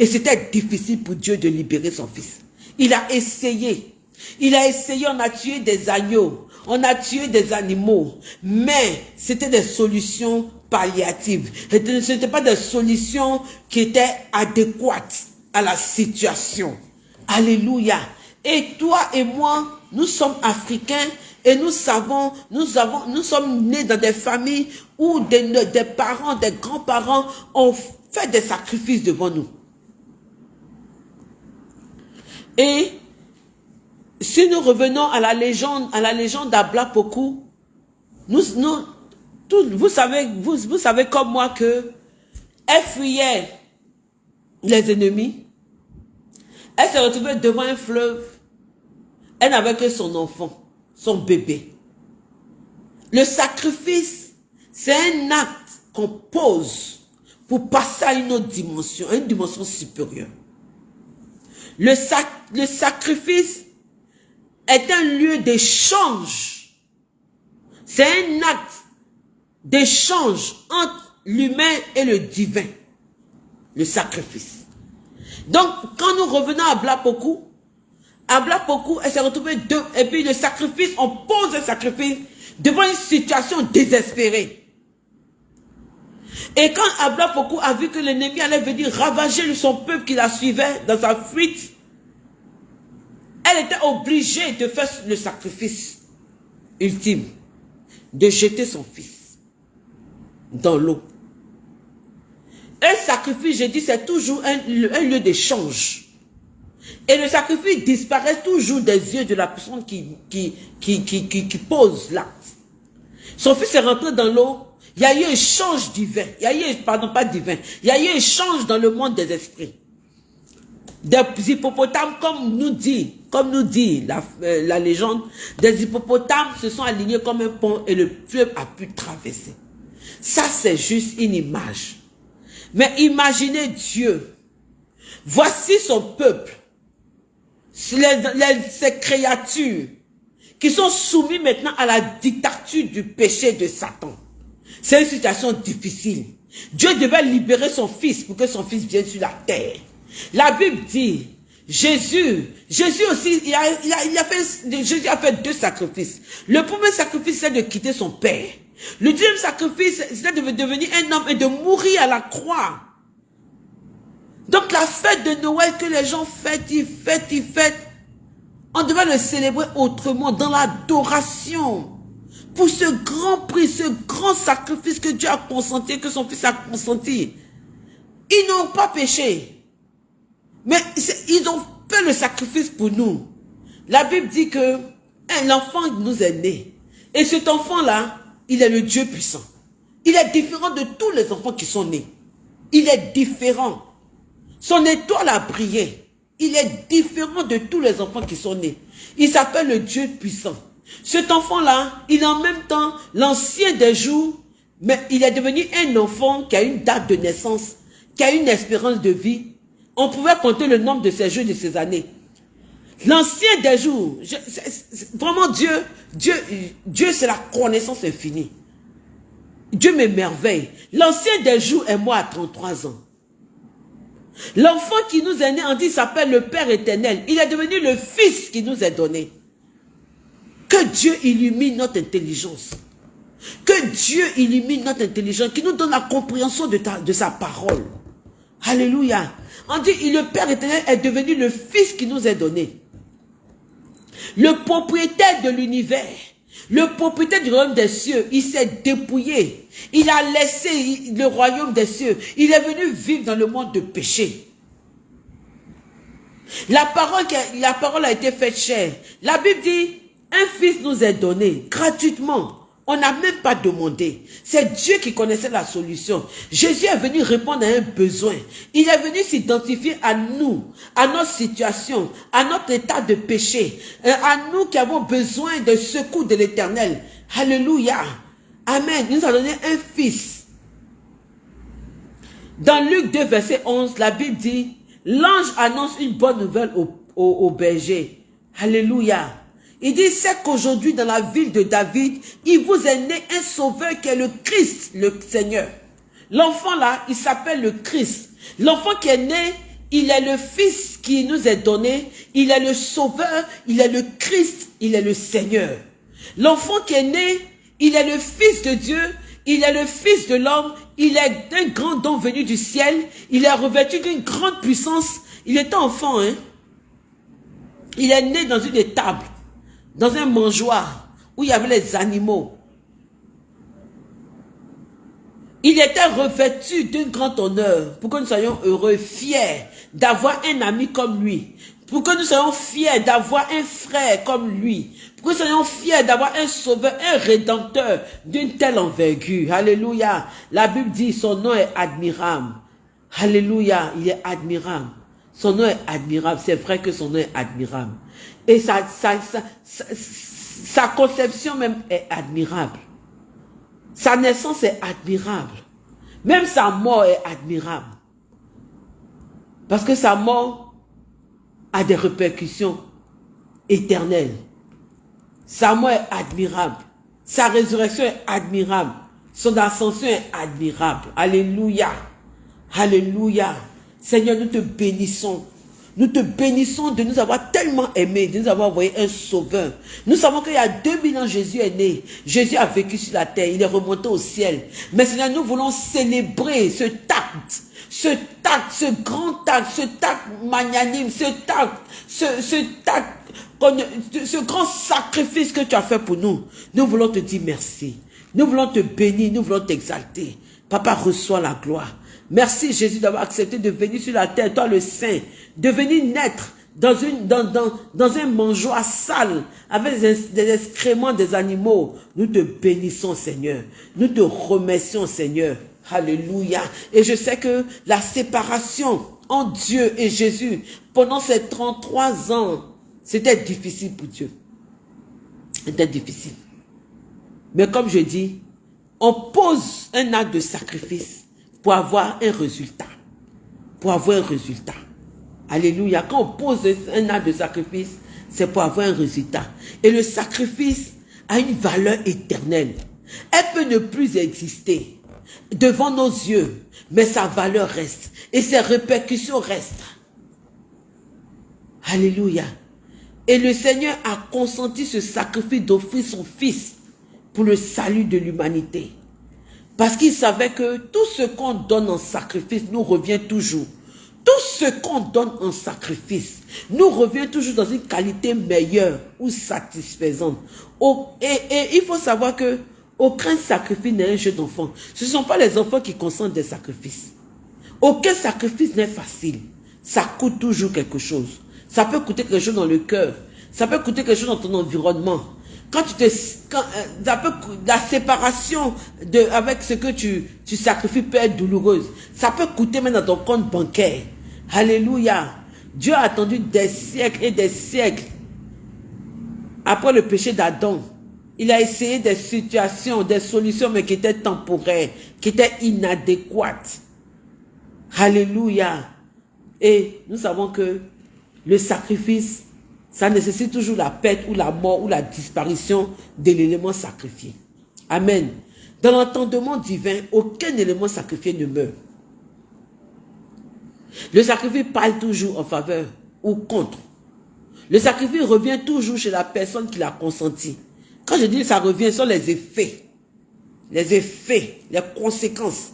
Speaker 1: Et c'était difficile pour Dieu de libérer son fils. Il a essayé. Il a essayé, on a tué des agneaux, on a tué des animaux, mais c'était des solutions palliatives. Ce n'était pas des solutions qui étaient adéquates à la situation. Alléluia. Et toi et moi, nous sommes africains et nous savons, nous avons, nous sommes nés dans des familles où des, des parents, des grands-parents ont fait des sacrifices devant nous. Et si nous revenons à la légende, à la légende d'Ablapoku, vous savez, vous, vous savez comme moi que elle fuyait les ennemis. Elle se retrouvait devant un fleuve. Elle n'avait que son enfant, son bébé. Le sacrifice, c'est un acte qu'on pose pour passer à une autre dimension, à une dimension supérieure. Le, sac, le sacrifice est un lieu d'échange. C'est un acte d'échange entre l'humain et le divin. Le sacrifice. Donc, quand nous revenons à Blapoku, à Blapoku, elle s'est retrouvée deux, et puis le sacrifice, on pose le sacrifice devant une situation désespérée. Et quand Ablapoku a vu que l'ennemi allait venir ravager son peuple qui la suivait dans sa fuite, elle était obligée de faire le sacrifice ultime, de jeter son fils dans l'eau. Un sacrifice, je dis, c'est toujours un, lieu d'échange. Et le sacrifice disparaît toujours des yeux de la personne qui, qui pose l'acte. Son fils est rentré dans l'eau, il y a eu un change divin, il y a eu, pardon, pas divin, il y a eu un change dans le monde des esprits des hippopotames, comme nous dit, comme nous dit la, euh, la légende, des hippopotames se sont alignés comme un pont et le fleuve a pu traverser. Ça, c'est juste une image. Mais imaginez Dieu. Voici son peuple. ces créatures qui sont soumises maintenant à la dictature du péché de Satan. C'est une situation difficile. Dieu devait libérer son fils pour que son fils vienne sur la terre. La Bible dit, Jésus, Jésus aussi, il a, fait, Jésus a fait deux sacrifices. Le premier sacrifice, c'est de quitter son père. Le deuxième sacrifice, c'est de devenir un homme et de mourir à la croix. Donc la fête de Noël que les gens fêtent, ils fêtent, ils fêtent, on devait le célébrer autrement, dans l'adoration. Ce grand prix, ce grand sacrifice que Dieu a consenti, que son fils a consenti. Ils n'ont pas péché. Mais ils ont fait le sacrifice pour nous. La Bible dit que l'enfant nous est né. Et cet enfant-là, il est le Dieu puissant. Il est différent de tous les enfants qui sont nés. Il est différent. Son étoile a brillé. Il est différent de tous les enfants qui sont nés. Il s'appelle le Dieu puissant. Cet enfant-là, il est en même temps l'ancien des jours, mais il est devenu un enfant qui a une date de naissance, qui a une espérance de vie. On pouvait compter le nombre de ses jours de ses années. L'ancien des jours, vraiment Dieu, Dieu, Dieu c'est la connaissance infinie. Dieu m'émerveille. L'ancien des jours est moi à 33 ans. L'enfant qui nous est né, on dit, s'appelle le Père éternel. Il est devenu le Fils qui nous est donné. Que Dieu illumine notre intelligence. Que Dieu illumine notre intelligence, qui nous donne la compréhension de, sa parole. Alléluia. On dit, le Père éternel est devenu le Fils qui nous est donné. Le propriétaire de l'univers. Le propriétaire du royaume des cieux, il s'est dépouillé. Il a laissé le royaume des cieux. Il est venu vivre dans le monde de péché. La parole, la parole a été faite chère. La Bible dit, un fils nous est donné gratuitement. On n'a même pas demandé. C'est Dieu qui connaissait la solution. Jésus est venu répondre à un besoin. Il est venu s'identifier à nous, à notre situation, à notre état de péché, euh, à nous qui avons besoin de secours de l'éternel. Alléluia. Amen. Il nous a donné un fils. Dans Luc 2, verset 11, la Bible dit, l'ange annonce une bonne nouvelle au, au berger. Alléluia. Il dit, c'est qu'aujourd'hui, dans la ville de David, il vous est né un sauveur qui est le Christ, le Seigneur. L'enfant là, il s'appelle le Christ. L'enfant qui est né, il est le Fils qui nous est donné. Il est le sauveur, il est le Christ, il est le Seigneur. L'enfant qui est né, il est le Fils de Dieu, il est le Fils de l'homme, il est un grand don venu du ciel, il est revêtu d'une grande puissance. Il est enfant, hein. Il est né dans une étable dans un mangeoire où il y avait les animaux. Il était revêtu d'un grand honneur pour que nous soyons heureux, fiers d'avoir un ami comme lui. Pour que nous soyons fiers d'avoir un frère comme lui. Pour que nous soyons fiers d'avoir un sauveur, un rédempteur d'une telle envergure. Alléluia. La Bible dit son nom est admirable. Alléluia. Il est admirable. Son nom est admirable. C'est vrai que son nom est admirable. Et sa, conception même est admirable. Sa naissance est admirable. Même sa mort est admirable. Parce que sa mort a des répercussions éternelles. Sa mort est admirable. Sa résurrection est admirable. Son ascension est admirable. Alléluia. Alléluia. Seigneur, nous te bénissons. Nous te bénissons de nous avoir tellement aimés, de nous avoir envoyé un sauveur. Nous savons qu'il y a 2000 ans, Jésus est né. Jésus a vécu sur la terre. Il est remonté au ciel. Mais Seigneur, nous voulons célébrer ce tact, ce tact, ce grand tact, ce tact magnanime, ce tact, ce, ce tact, ce grand sacrifice que tu as fait pour nous. Nous voulons te dire merci. Nous voulons te bénir, nous voulons t'exalter. Papa, reçois la gloire. Merci Jésus d'avoir accepté de venir sur la terre, toi le Saint, de venir naître dans, une, dans, dans, dans un mangeoire sale, avec des, excréments des animaux. Nous te bénissons Seigneur. Nous te remercions Seigneur. Alléluia. Et je sais que la séparation entre Dieu et Jésus pendant ces 33 ans, c'était difficile pour Dieu. C'était difficile. Mais comme je dis, on pose un acte de sacrifice pour avoir un résultat. Pour avoir un résultat. Alléluia. Quand on pose un acte de sacrifice, c'est pour avoir un résultat. Et le sacrifice a une valeur éternelle. Elle peut ne plus exister devant nos yeux, mais sa valeur reste. Et ses répercussions restent. Alléluia. Et le Seigneur a consenti ce sacrifice d'offrir son Fils pour le salut de l'humanité. Parce qu'il savait que tout ce qu'on donne en sacrifice nous revient toujours. Tout ce qu'on donne en sacrifice nous revient toujours dans une qualité meilleure ou satisfaisante. Et, il faut savoir que aucun sacrifice n'est un jeu d'enfant. Ce ne sont pas les enfants qui consentent des sacrifices. Aucun sacrifice n'est facile. Ça coûte toujours quelque chose. Ça peut coûter quelque chose dans le cœur. Ça peut coûter quelque chose dans ton environnement. Quand tu te, quand, euh, la séparation de, avec ce que tu, tu sacrifies peut être douloureuse. Ça peut coûter même dans ton compte bancaire. Alléluia. Dieu a attendu des siècles et des siècles après le péché d'Adam. Il a essayé des situations, des solutions, mais qui étaient temporaires, qui étaient inadéquates. Alléluia. Et nous savons que le sacrifice ça nécessite toujours la perte ou la mort ou la disparition de l'élément sacrifié. Amen. Dans l'entendement divin, aucun élément sacrifié ne meurt. Le sacrifice parle toujours en faveur ou contre. Le sacrifice revient toujours chez la personne qui l'a consenti. Quand je dis ça revient, ce sont les effets. Les effets, les conséquences.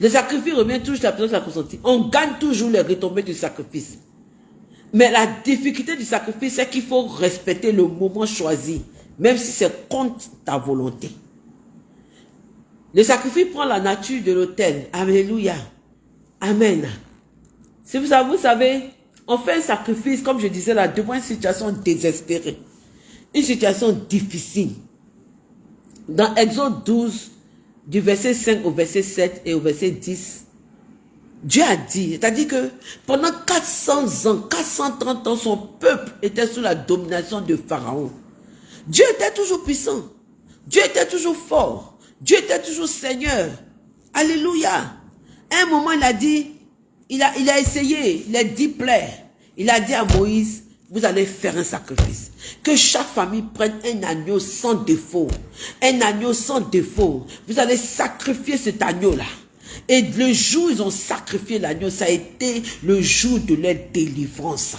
Speaker 1: Le sacrifice revient toujours chez la personne qui l'a consenti. On gagne toujours les retombées du sacrifice. Mais la difficulté du sacrifice, c'est qu'il faut respecter le moment choisi, même si c'est contre ta volonté. Le sacrifice prend la nature de l'autel. Alléluia. Amen. Si vous savez, vous savez, on fait un sacrifice, comme je disais là, devant une situation désespérée. Une situation difficile. Dans Exode 12, du verset 5 au verset 7 et au verset 10, Dieu a dit, c'est-à-dire que pendant 400 ans, 430 ans, son peuple était sous la domination de Pharaon. Dieu était toujours puissant. Dieu était toujours fort. Dieu était toujours Seigneur. Alléluia. Un moment, il a dit, il a, il a essayé, il a dit plaire. Il a dit à Moïse, vous allez faire un sacrifice. Que chaque famille prenne un agneau sans défaut. Un agneau sans défaut. Vous allez sacrifier cet agneau-là. Et le jour où ils ont sacrifié l'agneau, ça a été le jour de leur délivrance.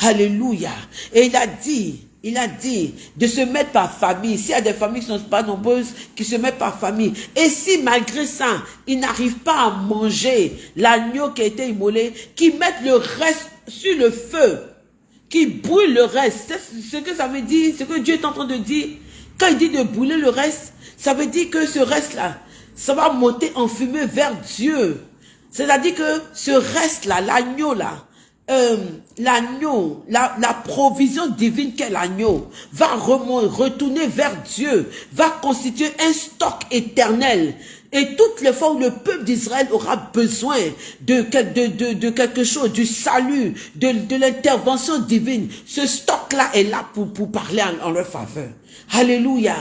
Speaker 1: Alléluia. Et il a dit, il a dit de se mettre par famille. S'il y a des familles qui ne sont pas nombreuses, qui se mettent par famille. Et si malgré ça, ils n'arrivent pas à manger l'agneau qui a été immolé, qu'ils mettent le reste sur le feu, qui brûlent le reste. C'est ce que ça veut dire, ce que Dieu est en train de dire. Quand il dit de brûler le reste, ça veut dire que ce reste-là, ça va monter en fumée vers Dieu. C'est-à-dire que ce reste-là, l'agneau là, euh, l'agneau, la, la, provision divine qu'est l'agneau, va retourner vers Dieu, va constituer un stock éternel. Et toutes les fois où le peuple d'Israël aura besoin de, de, de, quelque chose, du salut, de, l'intervention divine, ce stock-là est là pour, pour parler en, en leur faveur. Alléluia.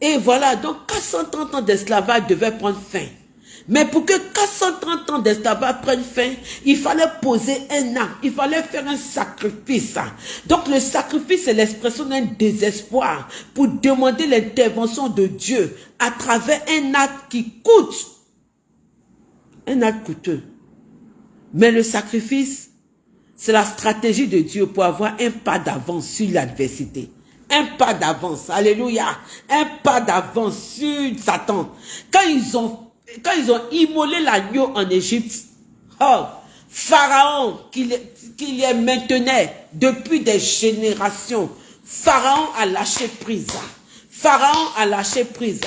Speaker 1: Et voilà, donc 430 ans d'esclavage devaient prendre fin. Mais pour que 430 ans d'esclavage prennent fin, il fallait poser un acte, il fallait faire un sacrifice. Donc le sacrifice est l'expression d'un désespoir pour demander l'intervention de Dieu à travers un acte qui coûte. Un acte coûteux. Mais le sacrifice, c'est la stratégie de Dieu pour avoir un pas d'avance sur l'adversité un pas d'avance. Alléluia. Un pas d'avance sur Satan. Quand ils ont, quand ils ont immolé l'agneau en Égypte, oh, Pharaon, qui, les maintenait depuis des générations, Pharaon a lâché prise. Pharaon a lâché prise.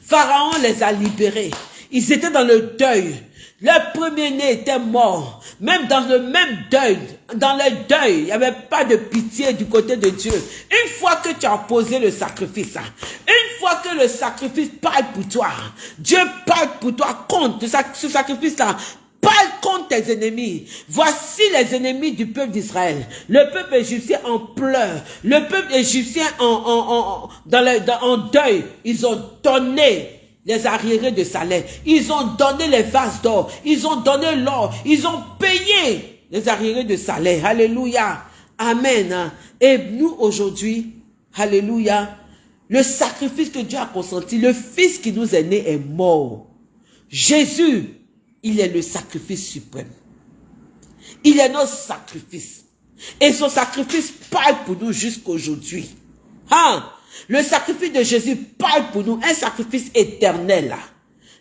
Speaker 1: Pharaon les a libérés. Ils étaient dans le deuil. Le premier-né était mort. Même dans le même deuil, dans le deuil, il n'y avait pas de pitié du côté de Dieu. Une fois que tu as posé le sacrifice, une fois que le sacrifice parle pour toi, Dieu parle pour toi contre ce sacrifice-là. Parle contre tes ennemis. Voici les ennemis du peuple d'Israël. Le peuple égyptien en pleure. Le peuple égyptien en, en, dans en deuil. Ils ont donné les arriérés de salaire. Ils ont donné les vases d'or. Ils ont donné l'or. Ils ont payé les arriérés de salaire. Alléluia. Amen. Et nous aujourd'hui, Alléluia, le sacrifice que Dieu a consenti, le Fils qui nous est né est mort. Jésus, il est le sacrifice suprême. Il est notre sacrifice. Et son sacrifice parle pour nous jusqu'aujourd'hui. Hein? Le sacrifice de Jésus parle pour nous, un sacrifice éternel.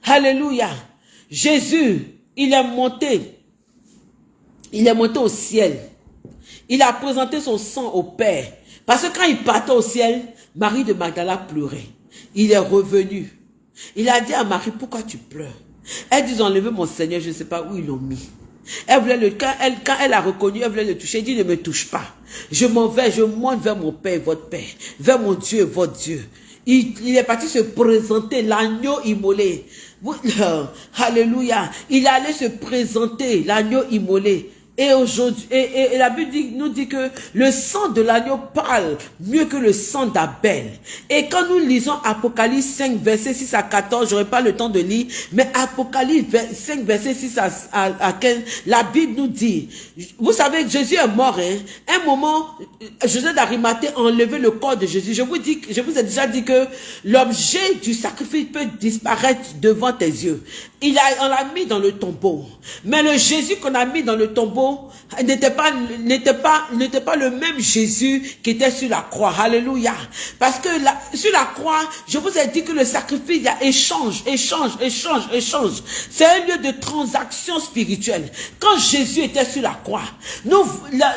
Speaker 1: Alléluia. Jésus, il est monté. Il est monté au ciel. Il a présenté son sang au Père. Parce que quand il partait au ciel, Marie de Magdala pleurait. Il est revenu. Il a dit à Marie, pourquoi tu pleures? Elle dit, ils mon Seigneur, je ne sais pas où ils l'ont mis. Elle voulait le, quand elle, quand elle a reconnu, elle voulait le toucher. Elle dit, ne me touche pas. Je m'en vais, je monte vers mon Père votre Père, vers mon Dieu votre Dieu. Il, il est parti se présenter, l'agneau immolé. Alléluia. Il allait se présenter, l'agneau immolé. Et aujourd'hui, et, la Bible nous dit que le sang de l'agneau parle mieux que le sang d'Abel. Et quand nous lisons Apocalypse 5, verset 6 à 14, j'aurai pas le temps de lire, mais Apocalypse 5, verset 6 à, 15, la Bible nous dit, vous savez, Jésus est mort, hein. Un moment, Joseph d'Arimathée a enlevé le corps de Jésus. Je vous dis, je vous ai déjà dit que l'objet du sacrifice peut disparaître devant tes yeux. Il a, on l'a mis dans le tombeau. Mais le Jésus qu'on a mis dans le tombeau n'était pas, n'était pas, n'était pas le même Jésus qui était sur la croix. Alléluia. Parce que sur la croix, je vous ai dit que le sacrifice, il y a échange, échange, échange, échange. C'est un lieu de transaction spirituelle. Quand Jésus était sur la croix, nous, la,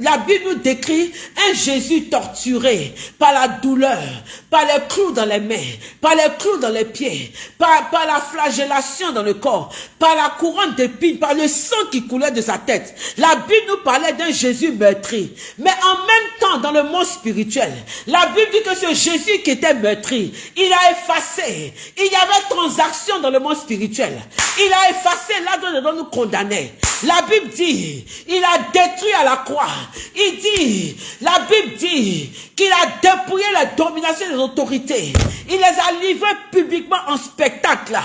Speaker 1: la Bible nous décrit un Jésus torturé par la douleur, par les clous dans les mains, par les clous dans les pieds, par, par la flagellation dans le corps, par la couronne d'épines, par le sang qui coulait de sa tête. La Bible nous parlait d'un Jésus meurtri. Mais en même temps, dans le monde spirituel, la Bible dit que ce Jésus qui était meurtri, il a effacé. Il y avait transaction dans le monde spirituel. Il a effacé là dont nous condamnait. La Bible dit, il a détruit à la croix. Il dit, la Bible dit qu'il a dépouillé la domination des autorités. Il les a livrés publiquement en spectacle,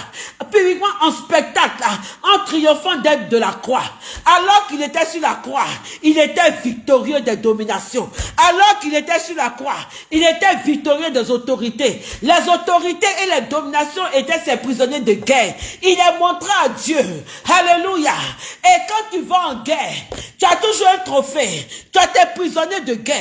Speaker 1: publiquement en spectacle, en triomphant d'être de la croix. Alors qu'il était sur la croix, il était victorieux des dominations. Alors qu'il était sur la croix, il était victorieux des autorités. Les autorités et les dominations étaient ses prisonniers de guerre. Il est montré à Dieu. Alléluia. Et quand tu vas en guerre, tu as toujours un trophée. Tu as tes prisonniers de guerre.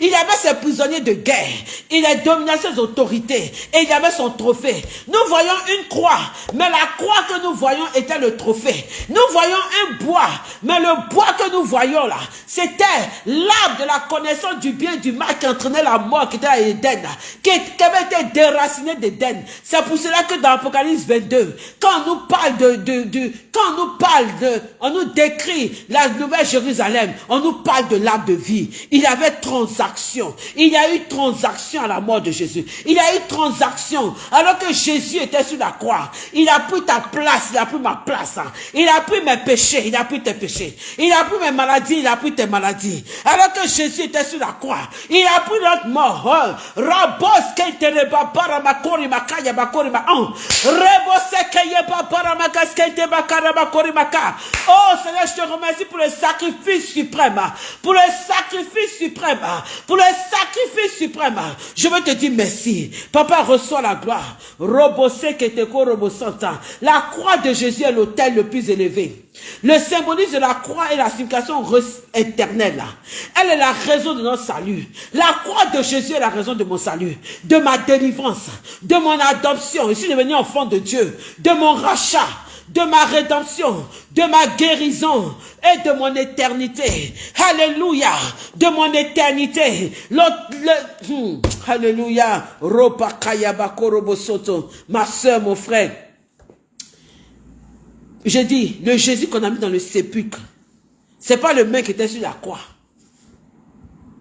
Speaker 1: Il avait ses prisonniers de guerre. Il a dominé ses autorités. Et il avait son trophée. Nous voyons une croix. Mais la que nous voyons était le trophée. Nous voyons un bois. Mais le bois que nous voyons là, c'était l'arbre de la connaissance du bien et du mal qui entraînait la mort qui était à Éden. Qui, avait été déraciné d'Éden. C'est pour cela que dans Apocalypse 22, quand on nous parle de, de, quand on nous parle de, on nous décrit la nouvelle Jérusalem, on nous parle de l'arbre de vie. Il y avait transaction. Il y a eu transaction à la mort de Jésus. Il y a eu transaction. Alors que Jésus était sur la croix, il a pris ta place, il a pris ma place. Hein. Il a pris mes péchés, il a pris tes péchés. Il a pris mes maladies, il a pris tes maladies. Alors que Jésus était sur la croix, il a pris notre mort. Hein. Rabos Oh Seigneur, je te remercie pour le sacrifice suprême. Pour le sacrifice suprême. Pour le sacrifice suprême. Je veux te dire merci. Papa, reçoit la gloire. La croix de Jésus est l'autel le plus élevé. Le symbolisme de la croix est la signification éternelle. Elle est la raison de notre salut. La croix de Jésus est la raison de mon salut, de ma délivrance, de mon adoption. Je suis devenu enfant de Dieu, de mon rachat de ma rédemption, de ma guérison et de mon éternité. Alléluia, de mon éternité. Hmm, alléluia. Ma soeur, mon frère. Je dis, le Jésus qu'on a mis dans le sépulcre, c'est pas le mec qui était sur la croix.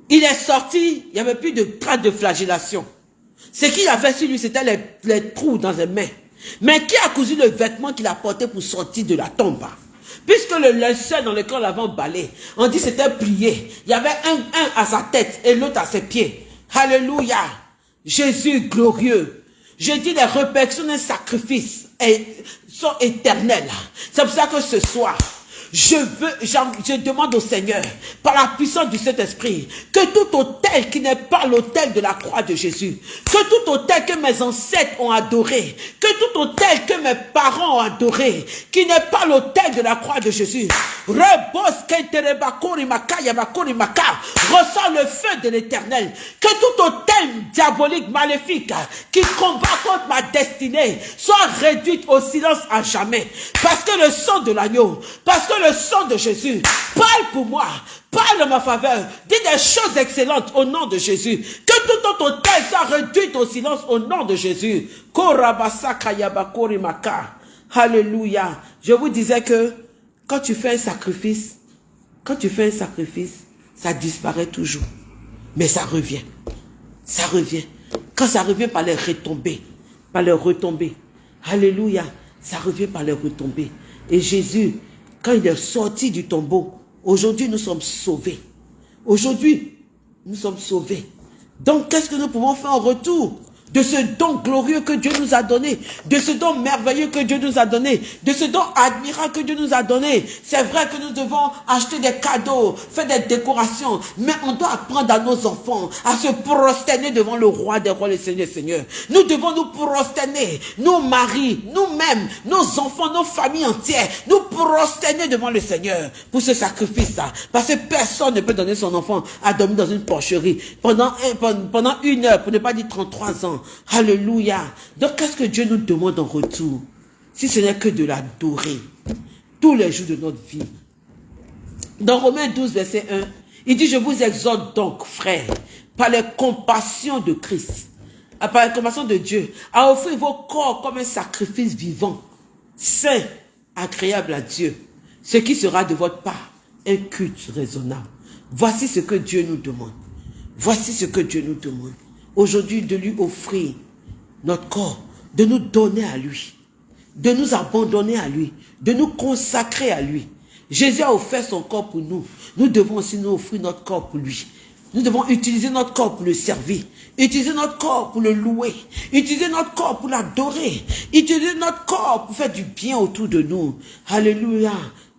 Speaker 1: Il est sorti, il n'y avait plus de traces de flagellation. Ce qu'il avait sur lui, c'était les, les trous dans les mains. Mais qui a cousu le vêtement qu'il a porté pour sortir de la tombe? Puisque le linceul dans lequel on l'avait emballé, on dit c'était plié. Il y avait un, un à sa tête et l'autre à ses pieds. Alléluia. Jésus glorieux. Je dis les répercussions d'un sacrifice sont éternelles. C'est pour ça que ce soir, je veux, je demande au Seigneur, par la puissance du Saint-Esprit, que tout hôtel qui n'est pas l'hôtel de la croix de Jésus, que tout hôtel que mes ancêtres ont adoré, que tout hôtel que mes parents ont adoré, qui n'est pas l'hôtel de la croix de Jésus, ressent le feu de l'éternel, que tout hôtel diabolique, maléfique, qui combat contre ma destinée, soit réduit au silence à jamais. Parce que le sang de l'agneau, parce que le sang de Jésus parle pour moi, parle en ma faveur, dis des choses excellentes au nom de Jésus. Que tout autre hôtel soit réduit au silence au nom de Jésus. Alléluia. Je vous disais que quand tu fais un sacrifice, quand tu fais un sacrifice, ça disparaît toujours. Mais ça revient. Ça revient. Quand ça revient par les retombées, par les retombées. Alléluia. Ça revient par les retombées. Et Jésus, quand il est sorti du tombeau, aujourd'hui nous sommes sauvés. Aujourd'hui, nous sommes sauvés. Donc, qu'est-ce que nous pouvons faire en retour? De ce don glorieux que Dieu nous a donné, de ce don merveilleux que Dieu nous a donné, de ce don admirable que Dieu nous a donné. C'est vrai que nous devons acheter des cadeaux, faire des décorations, mais on doit apprendre à nos enfants à se prosterner devant le roi des rois, le Seigneur, Seigneur. Nous devons nous prosterner, nos maris, nous-mêmes, nos enfants, nos familles entières, nous prosterner devant le Seigneur pour ce sacrifice-là. Parce que personne ne peut donner son enfant à dormir dans une porcherie pendant, pendant une heure, pour ne pas dire 33 ans. Alléluia. Donc, qu'est-ce que Dieu nous demande en retour? Si ce n'est que de l'adorer tous les jours de notre vie. Dans Romains 12, verset 1, il dit, je vous exhorte donc, frères, par les compassions de Christ, par les compassions de Dieu, à offrir vos corps comme un sacrifice vivant, saint, agréable à Dieu, ce qui sera de votre part un culte raisonnable. Voici ce que Dieu nous demande. Voici ce que Dieu nous demande aujourd'hui de lui offrir notre corps, de nous donner à lui, de nous abandonner à lui, de nous consacrer à lui. Jésus a offert son corps pour nous. Nous devons aussi nous offrir notre corps pour lui. Nous devons utiliser notre corps pour le servir, utiliser notre corps pour le louer, utiliser notre corps pour l'adorer, utiliser notre corps pour faire du bien autour de nous. Alléluia.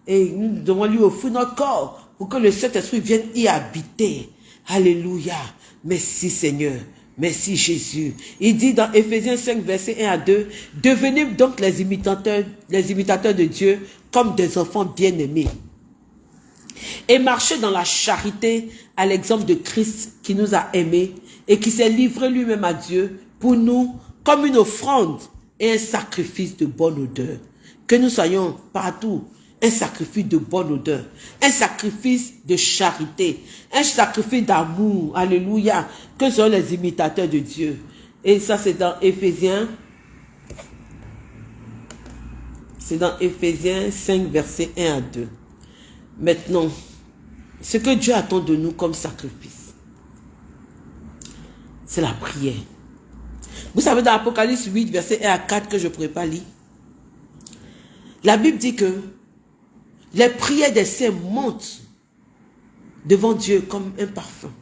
Speaker 1: Et nous devons lui offrir notre corps pour que le Saint-Esprit vienne y habiter. Alléluia. Merci Seigneur. Merci Jésus. Il dit dans Ephésiens 5, verset 1 à 2, devenez donc les imitateurs, les imitateurs de Dieu comme des enfants bien-aimés. Et marchez dans la charité à l'exemple de Christ qui nous a aimés et qui s'est livré lui-même à Dieu pour nous comme une offrande et un sacrifice de bonne odeur. Que nous soyons partout un sacrifice de bonne odeur, un sacrifice de charité, un sacrifice d'amour, alléluia, que sont les imitateurs de Dieu. Et ça, c'est dans Éphésiens, c'est dans Éphésiens 5, versets 1 à 2. Maintenant, ce que Dieu attend de nous comme sacrifice, c'est la prière. Vous savez, dans Apocalypse 8, verset 1 à 4, que je ne pourrais pas lire, la Bible dit que les prières des saints montent devant Dieu comme un parfum.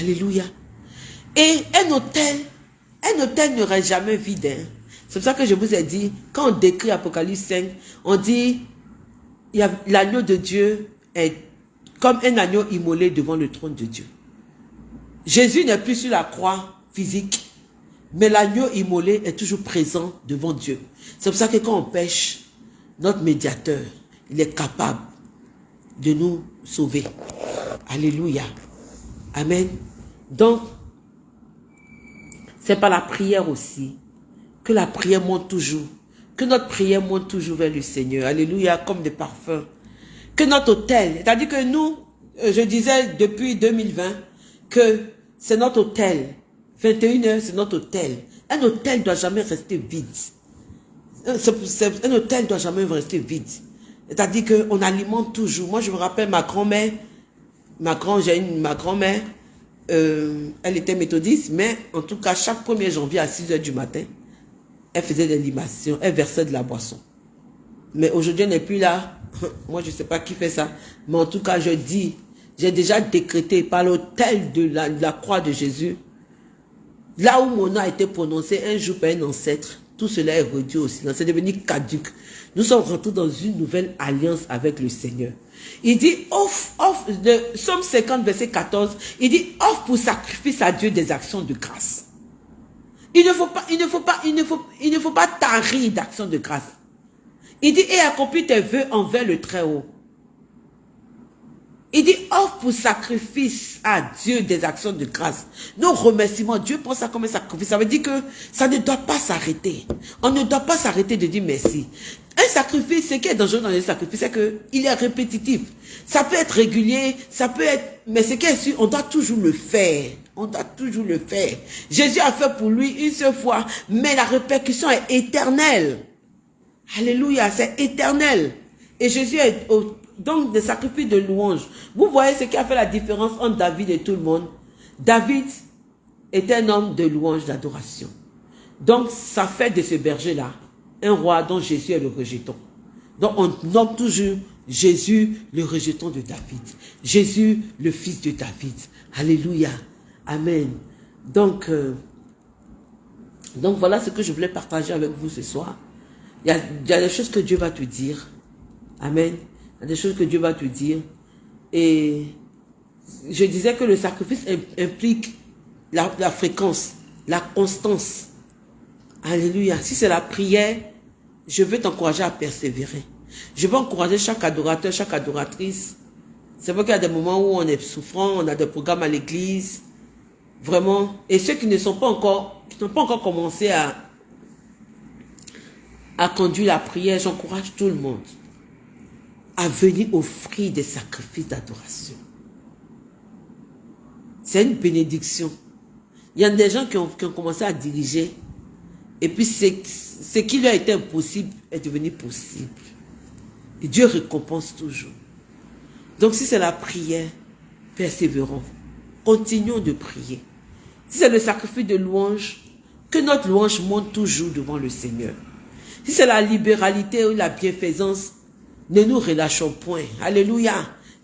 Speaker 1: Alléluia. Et un hôtel, un hôtel n'aurait jamais vide. Hein. C'est pour ça que je vous ai dit, quand on décrit Apocalypse 5, on dit, l'agneau de Dieu est comme un agneau immolé devant le trône de Dieu. Jésus n'est plus sur la croix physique, mais l'agneau immolé est toujours présent devant Dieu. C'est pour ça que quand on pêche, notre médiateur, il est capable de nous sauver. Alléluia. Amen. Donc, c'est par la prière aussi que la prière monte toujours. Que notre prière monte toujours vers le Seigneur. Alléluia, comme des parfums. Que notre hôtel, c'est-à-dire que nous, euh, je disais depuis 2020, que c'est notre hôtel. 21h, c'est notre hôtel. Un hôtel ne doit jamais rester vide. Un hôtel doit jamais rester vide. C'est-à-dire qu'on alimente toujours. Moi, je me rappelle ma grand-mère, ma grand-mère, euh, elle était méthodiste, mais en tout cas, chaque 1er janvier à 6 h du matin, elle faisait des libations, elle versait de la boisson. Mais aujourd'hui, elle n'est plus là. Moi, je ne sais pas qui fait ça. Mais en tout cas, je dis, j'ai déjà décrété par l'autel de la, de la croix de Jésus, là où mon nom a été prononcé un jour par un ancêtre, tout cela est réduit au silence. C'est devenu caduque. Nous sommes rentrés dans une nouvelle alliance avec le Seigneur. Il dit, offre, offre, de Somme 50, verset 14, il dit, offre pour sacrifice à Dieu des actions de grâce. Il ne faut pas, il ne faut pas, il ne faut, il ne faut pas tarir d'actions de grâce. Il dit, et accomplis tes vœux envers le Très-Haut. Il dit, offre pour sacrifice à Dieu des actions de grâce. Nos remerciements, Dieu prend ça comme un sacrifice. Ça veut dire que ça ne doit pas s'arrêter. On ne doit pas s'arrêter de dire merci. Un sacrifice, ce qui est dangereux dans les sacrifices, c'est qu'il est répétitif. Ça peut être régulier, ça peut être... Mais ce qui est sûr, on doit toujours le faire. On doit toujours le faire. Jésus a fait pour lui une seule fois, mais la répercussion est éternelle. Alléluia, c'est éternel. Et Jésus est au, donc des sacrifices de louange. Vous voyez ce qui a fait la différence entre David et tout le monde? David est un homme de louange, d'adoration. Donc, ça fait de ce berger-là un roi dont Jésus est le rejeton. Donc, on nomme toujours Jésus le rejeton de David. Jésus le fils de David. Alléluia. Amen. Donc, euh, donc voilà ce que je voulais partager avec vous ce soir. Il y a, il y a des choses que Dieu va te dire. Amen. Des choses que Dieu va te dire. Et je disais que le sacrifice implique la, la fréquence, la constance. Alléluia. Si c'est la prière, je veux t'encourager à persévérer. Je veux encourager chaque adorateur, chaque adoratrice. C'est vrai qu'il y a des moments où on est souffrant, on a des programmes à l'église. Vraiment. Et ceux qui ne sont pas encore, qui n'ont pas encore commencé à, à conduire la prière, j'encourage tout le monde à venir offrir des sacrifices d'adoration. C'est une bénédiction. Il y a des gens qui ont, qui ont commencé à diriger et puis ce qui leur était impossible est devenu possible. Et Dieu récompense toujours. Donc si c'est la prière, persévérons. Continuons de prier. Si c'est le sacrifice de louange, que notre louange monte toujours devant le Seigneur. Si c'est la libéralité ou la bienfaisance, ne nous relâchons point. Alléluia.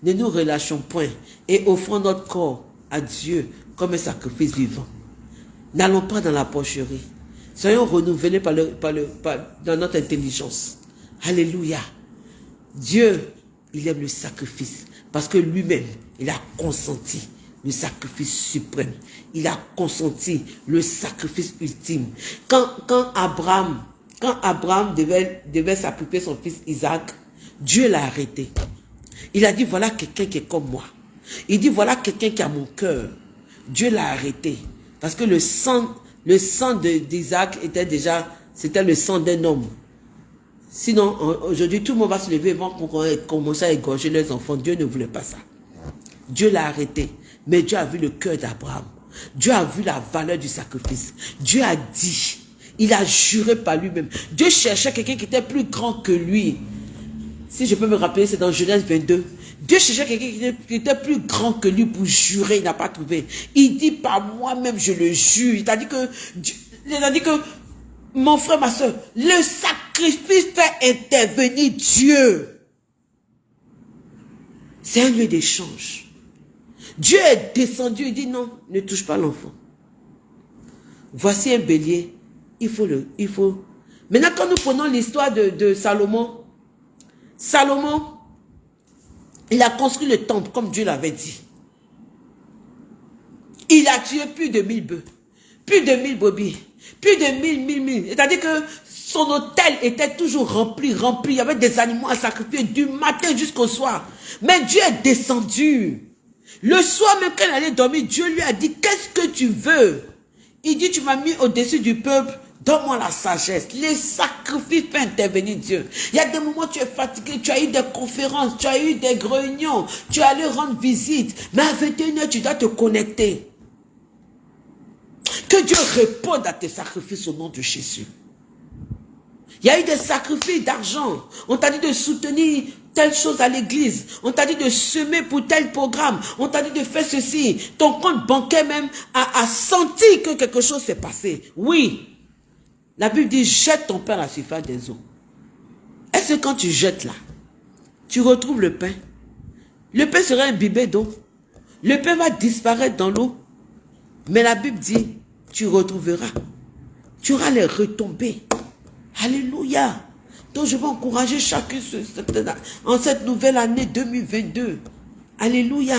Speaker 1: Ne nous relâchons point. Et offrons notre corps à Dieu comme un sacrifice vivant. N'allons pas dans la pocherie. Soyons renouvelés par le, par le, dans notre intelligence. Alléluia. Dieu, il aime le sacrifice parce que lui-même, il a consenti le sacrifice suprême. Il a consenti le sacrifice ultime. Quand, quand Abraham, quand Abraham devait, devait sacrifier son fils Isaac, Dieu l'a arrêté. Il a dit, voilà quelqu'un qui est comme moi. Il dit, voilà quelqu'un qui a mon cœur. Dieu l'a arrêté. Parce que le sang, le sang d'Isaac était déjà, c'était le sang d'un homme. Sinon, aujourd'hui, tout le monde va se lever pour commencer à égorger les enfants. Dieu ne voulait pas ça. Dieu l'a arrêté. Mais Dieu a vu le cœur d'Abraham. Dieu a vu la valeur du sacrifice. Dieu a dit, il a juré par lui-même. Dieu cherchait quelqu'un qui était plus grand que lui. Si je peux me rappeler, c'est dans Genèse 22. Dieu cherchait quelqu'un qui était plus grand que lui pour jurer, il n'a pas trouvé. Il dit par moi-même, je le jure. Il a dit que, il a dit que, mon frère, ma soeur, le sacrifice fait intervenir Dieu. C'est un lieu d'échange. Dieu est descendu, il dit non, ne touche pas l'enfant. Voici un bélier, il faut le, il faut. Maintenant, quand nous prenons l'histoire de, de Salomon, Salomon, il a construit le temple comme Dieu l'avait dit. Il a tué plus de mille bœufs, plus de mille brebis, plus de mille, mille, mille. C'est-à-dire que son hôtel était toujours rempli, rempli. Il y avait des animaux à sacrifier du matin jusqu'au soir. Mais Dieu est descendu. Le soir même il allait dormir, Dieu lui a dit, qu'est-ce que tu veux? Il dit, tu m'as mis au-dessus du peuple, Donne-moi la sagesse. Les sacrifices font intervenir Dieu. Il y a des moments où tu es fatigué, tu as eu des conférences, tu as eu des réunions, tu es allé rendre visite. Mais à 21h, tu dois te connecter. Que Dieu réponde à tes sacrifices au nom de Jésus. Il y a eu des sacrifices d'argent. On t'a dit de soutenir telle chose à l'église. On t'a dit de semer pour tel programme. On t'a dit de faire ceci. Ton compte bancaire même a, a senti que quelque chose s'est passé. Oui, la Bible dit, jette ton pain à la surface des eaux. Est-ce que quand tu jettes là, tu retrouves le pain? Le pain sera imbibé d'eau. Le pain va disparaître dans l'eau. Mais la Bible dit, tu retrouveras. Tu auras les retombées. Alléluia. Donc je veux encourager chacun en cette nouvelle année 2022. Alléluia.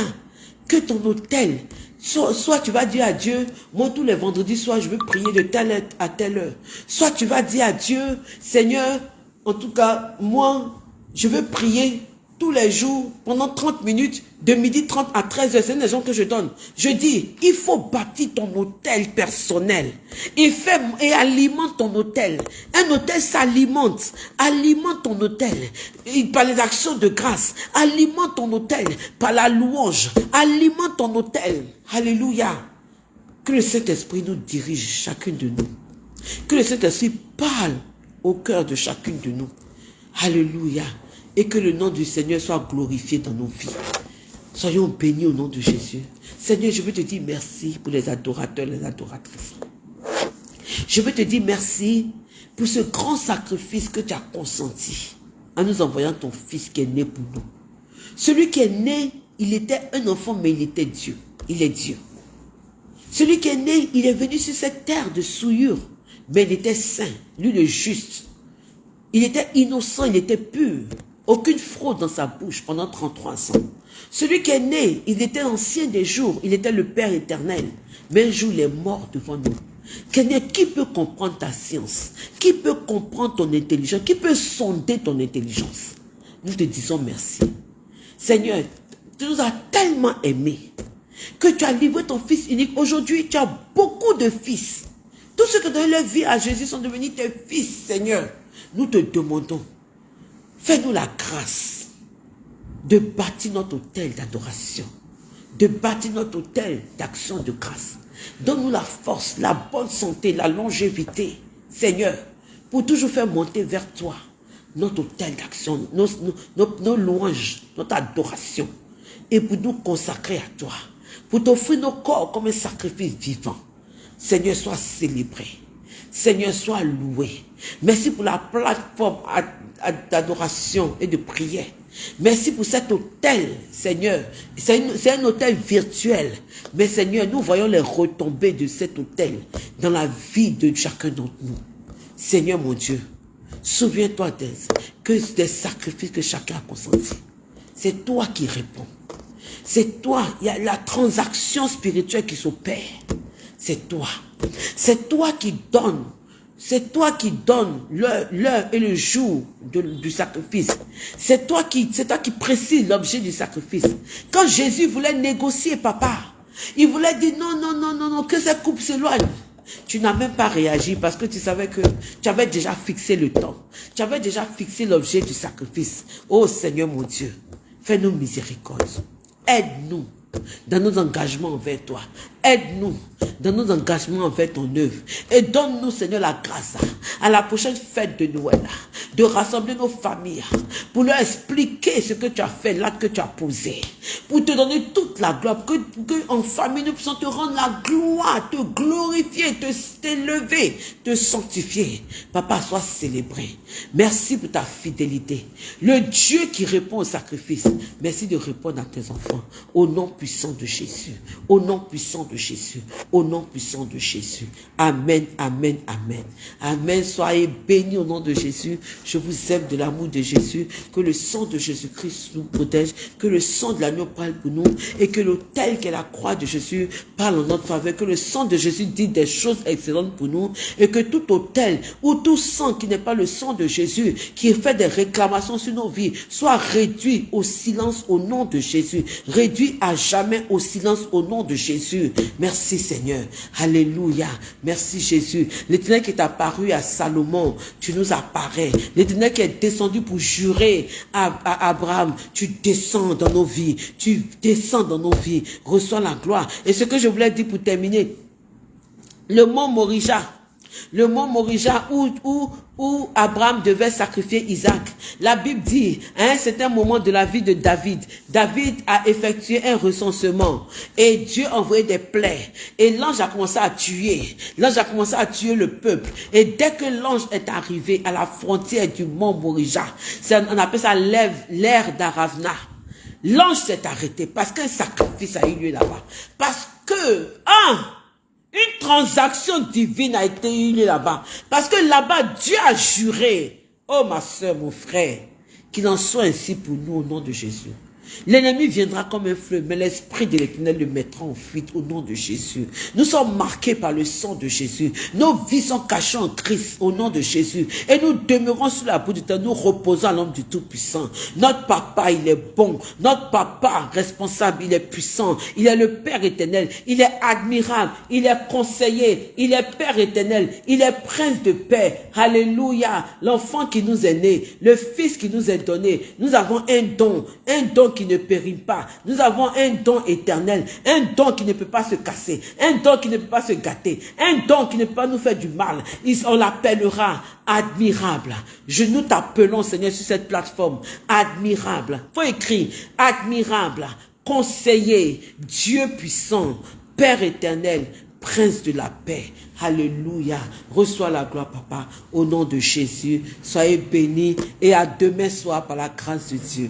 Speaker 1: Que ton hôtel Soit, tu vas dire à Dieu, moi tous les vendredis soit je veux prier de telle heure à telle heure. Soit tu vas dire à Dieu, Seigneur, en tout cas, moi, je veux prier tous les jours, pendant 30 minutes, de midi 30 à 13 heures, c'est une raison que je donne. Je dis, il faut bâtir ton hôtel personnel. Et, fait, et alimente ton hôtel. Un hôtel s'alimente. Alimente ton hôtel. par les actions de grâce. Alimente ton hôtel. Par la louange. Alimente ton hôtel. Alléluia. Que le Saint-Esprit nous dirige, chacune de nous. Que le Saint-Esprit parle au cœur de chacune de nous. Alléluia. Et que le nom du Seigneur soit glorifié dans nos vies. Soyons bénis au nom de Jésus. Seigneur, je veux te dire merci pour les adorateurs, les adoratrices. Je veux te dire merci pour ce grand sacrifice que tu as consenti en nous envoyant ton fils qui est né pour nous. Celui qui est né, il était un enfant, mais il était Dieu. Il est Dieu. Celui qui est né, il est venu sur cette terre de souillure, mais il était saint, lui le juste. Il était innocent, il était pur. Aucune fraude dans sa bouche pendant 33 ans. Celui qui est né, il était ancien des jours, il était le Père éternel. Mais un jour, il est mort devant nous. Qui peut comprendre ta science? Qui peut comprendre ton intelligence? Qui peut sonder ton intelligence? Nous te disons merci. Seigneur, tu nous as tellement aimés que tu as livré ton Fils unique. Aujourd'hui, tu as beaucoup de fils. Tous ceux qui donné leur vie à Jésus sont devenus tes fils, Seigneur. Nous te demandons, fais-nous la grâce de bâtir notre hôtel d'adoration, de bâtir notre hôtel d'action de grâce. Donne-nous la force, la bonne santé, la longévité, Seigneur, pour toujours faire monter vers toi notre hôtel d'action, nos, louanges, notre adoration, et pour nous consacrer à toi, pour t'offrir nos corps comme un sacrifice vivant. Seigneur, sois célébré. Seigneur, sois loué. Merci pour la plateforme d'adoration et de prière. Merci pour cet hôtel, Seigneur. C'est un hôtel virtuel. Mais Seigneur, nous voyons les retombées de cet hôtel dans la vie de chacun d'entre nous. Seigneur mon Dieu, souviens-toi que des sacrifices que chacun a consentis. C'est toi qui réponds. C'est toi, il y a la transaction spirituelle qui s'opère. C'est toi. C'est toi qui donnes c'est toi qui donnes l'heure et le jour du sacrifice. C'est toi qui, c'est précises l'objet du sacrifice. Quand Jésus voulait négocier, papa, il voulait dire non, non, non, non, non, que cette coupe s'éloigne. Tu n'as même pas réagi parce que tu savais que tu avais déjà fixé le temps. Tu avais déjà fixé l'objet du sacrifice. Oh Seigneur mon Dieu, fais-nous miséricorde. Aide-nous dans nos engagements envers toi. Aide-nous dans nos engagements envers ton œuvre. Et donne-nous, Seigneur, la grâce à la prochaine fête de Noël, de rassembler nos familles pour leur expliquer ce que tu as fait, l'acte que tu as posé, pour te donner toute la gloire, que, que en famille nous puissions te rendre la gloire, te glorifier, te t'élever, te sanctifier. Papa, sois célébré. Merci pour ta fidélité. Le Dieu qui répond au sacrifice, merci de répondre à tes enfants. Au nom puissant de Jésus. Au nom puissant de Jésus. Au nom puissant de Jésus. Amen, amen, amen. Amen. Soyez bénis au nom de Jésus. Je vous aime de l'amour de Jésus. Que le sang de Jésus-Christ nous protège. Que le sang de l'agneau parle pour nous. Et que l'autel qu'est la croix de Jésus parle en notre faveur. Que le sang de Jésus dit des choses excellentes pour nous. Et que tout autel ou tout sang qui n'est pas le sang de Jésus, qui fait des réclamations sur nos vies, soit réduit au silence au nom de Jésus. Réduit à jamais au silence au nom de Jésus. Merci Seigneur. Alléluia. Merci Jésus. L'éternel qui est apparu à Salomon, tu nous apparais. L'éternel qui est descendu pour jurer à, Abraham, tu descends dans nos vies. Tu descends dans nos vies. Reçois la gloire. Et ce que je voulais dire pour terminer, le mot Morija, le mont Morija où, où, où Abraham devait sacrifier Isaac. La Bible dit, à un certain moment de la vie de David, David a effectué un recensement et Dieu a envoyé des plaies. Et l'ange a commencé à tuer. L'ange a commencé à tuer le peuple. Et dès que l'ange est arrivé à la frontière du mont Morija, on appelle ça l'ère d'Aravna. L'ange s'est arrêté parce qu'un sacrifice a eu lieu là-bas. Parce que, un, une transaction divine a été eue là-bas. Parce que là-bas, Dieu a juré, oh ma soeur, mon frère, qu'il en soit ainsi pour nous au nom de Jésus. L'ennemi viendra comme un fleuve, mais l'Esprit de l'Éternel le mettra en fuite au nom de Jésus. Nous sommes marqués par le sang de Jésus. Nos vies sont cachées en Christ au nom de Jésus. Et nous demeurons sous la boue du temps, nous reposons à l'homme du Tout-Puissant. Notre papa, il est bon. Notre papa, responsable, il est puissant. Il est le Père éternel. Il est admirable. Il est conseiller. Il est Père éternel. Il est prince de paix. Alléluia. L'enfant qui nous est né. Le fils qui nous est donné. Nous avons un don. Un don don ne périt pas. Nous avons un don éternel, un don qui ne peut pas se casser, un don qui ne peut pas se gâter, un don qui ne peut pas nous faire du mal. On l'appellera admirable. Je nous t'appelons, Seigneur, sur cette plateforme. Admirable. Faut écrire admirable, conseiller, Dieu puissant, Père éternel, Prince de la paix. Alléluia. Reçois la gloire, Papa, au nom de Jésus. Soyez bénis et à demain soir par la grâce de Dieu.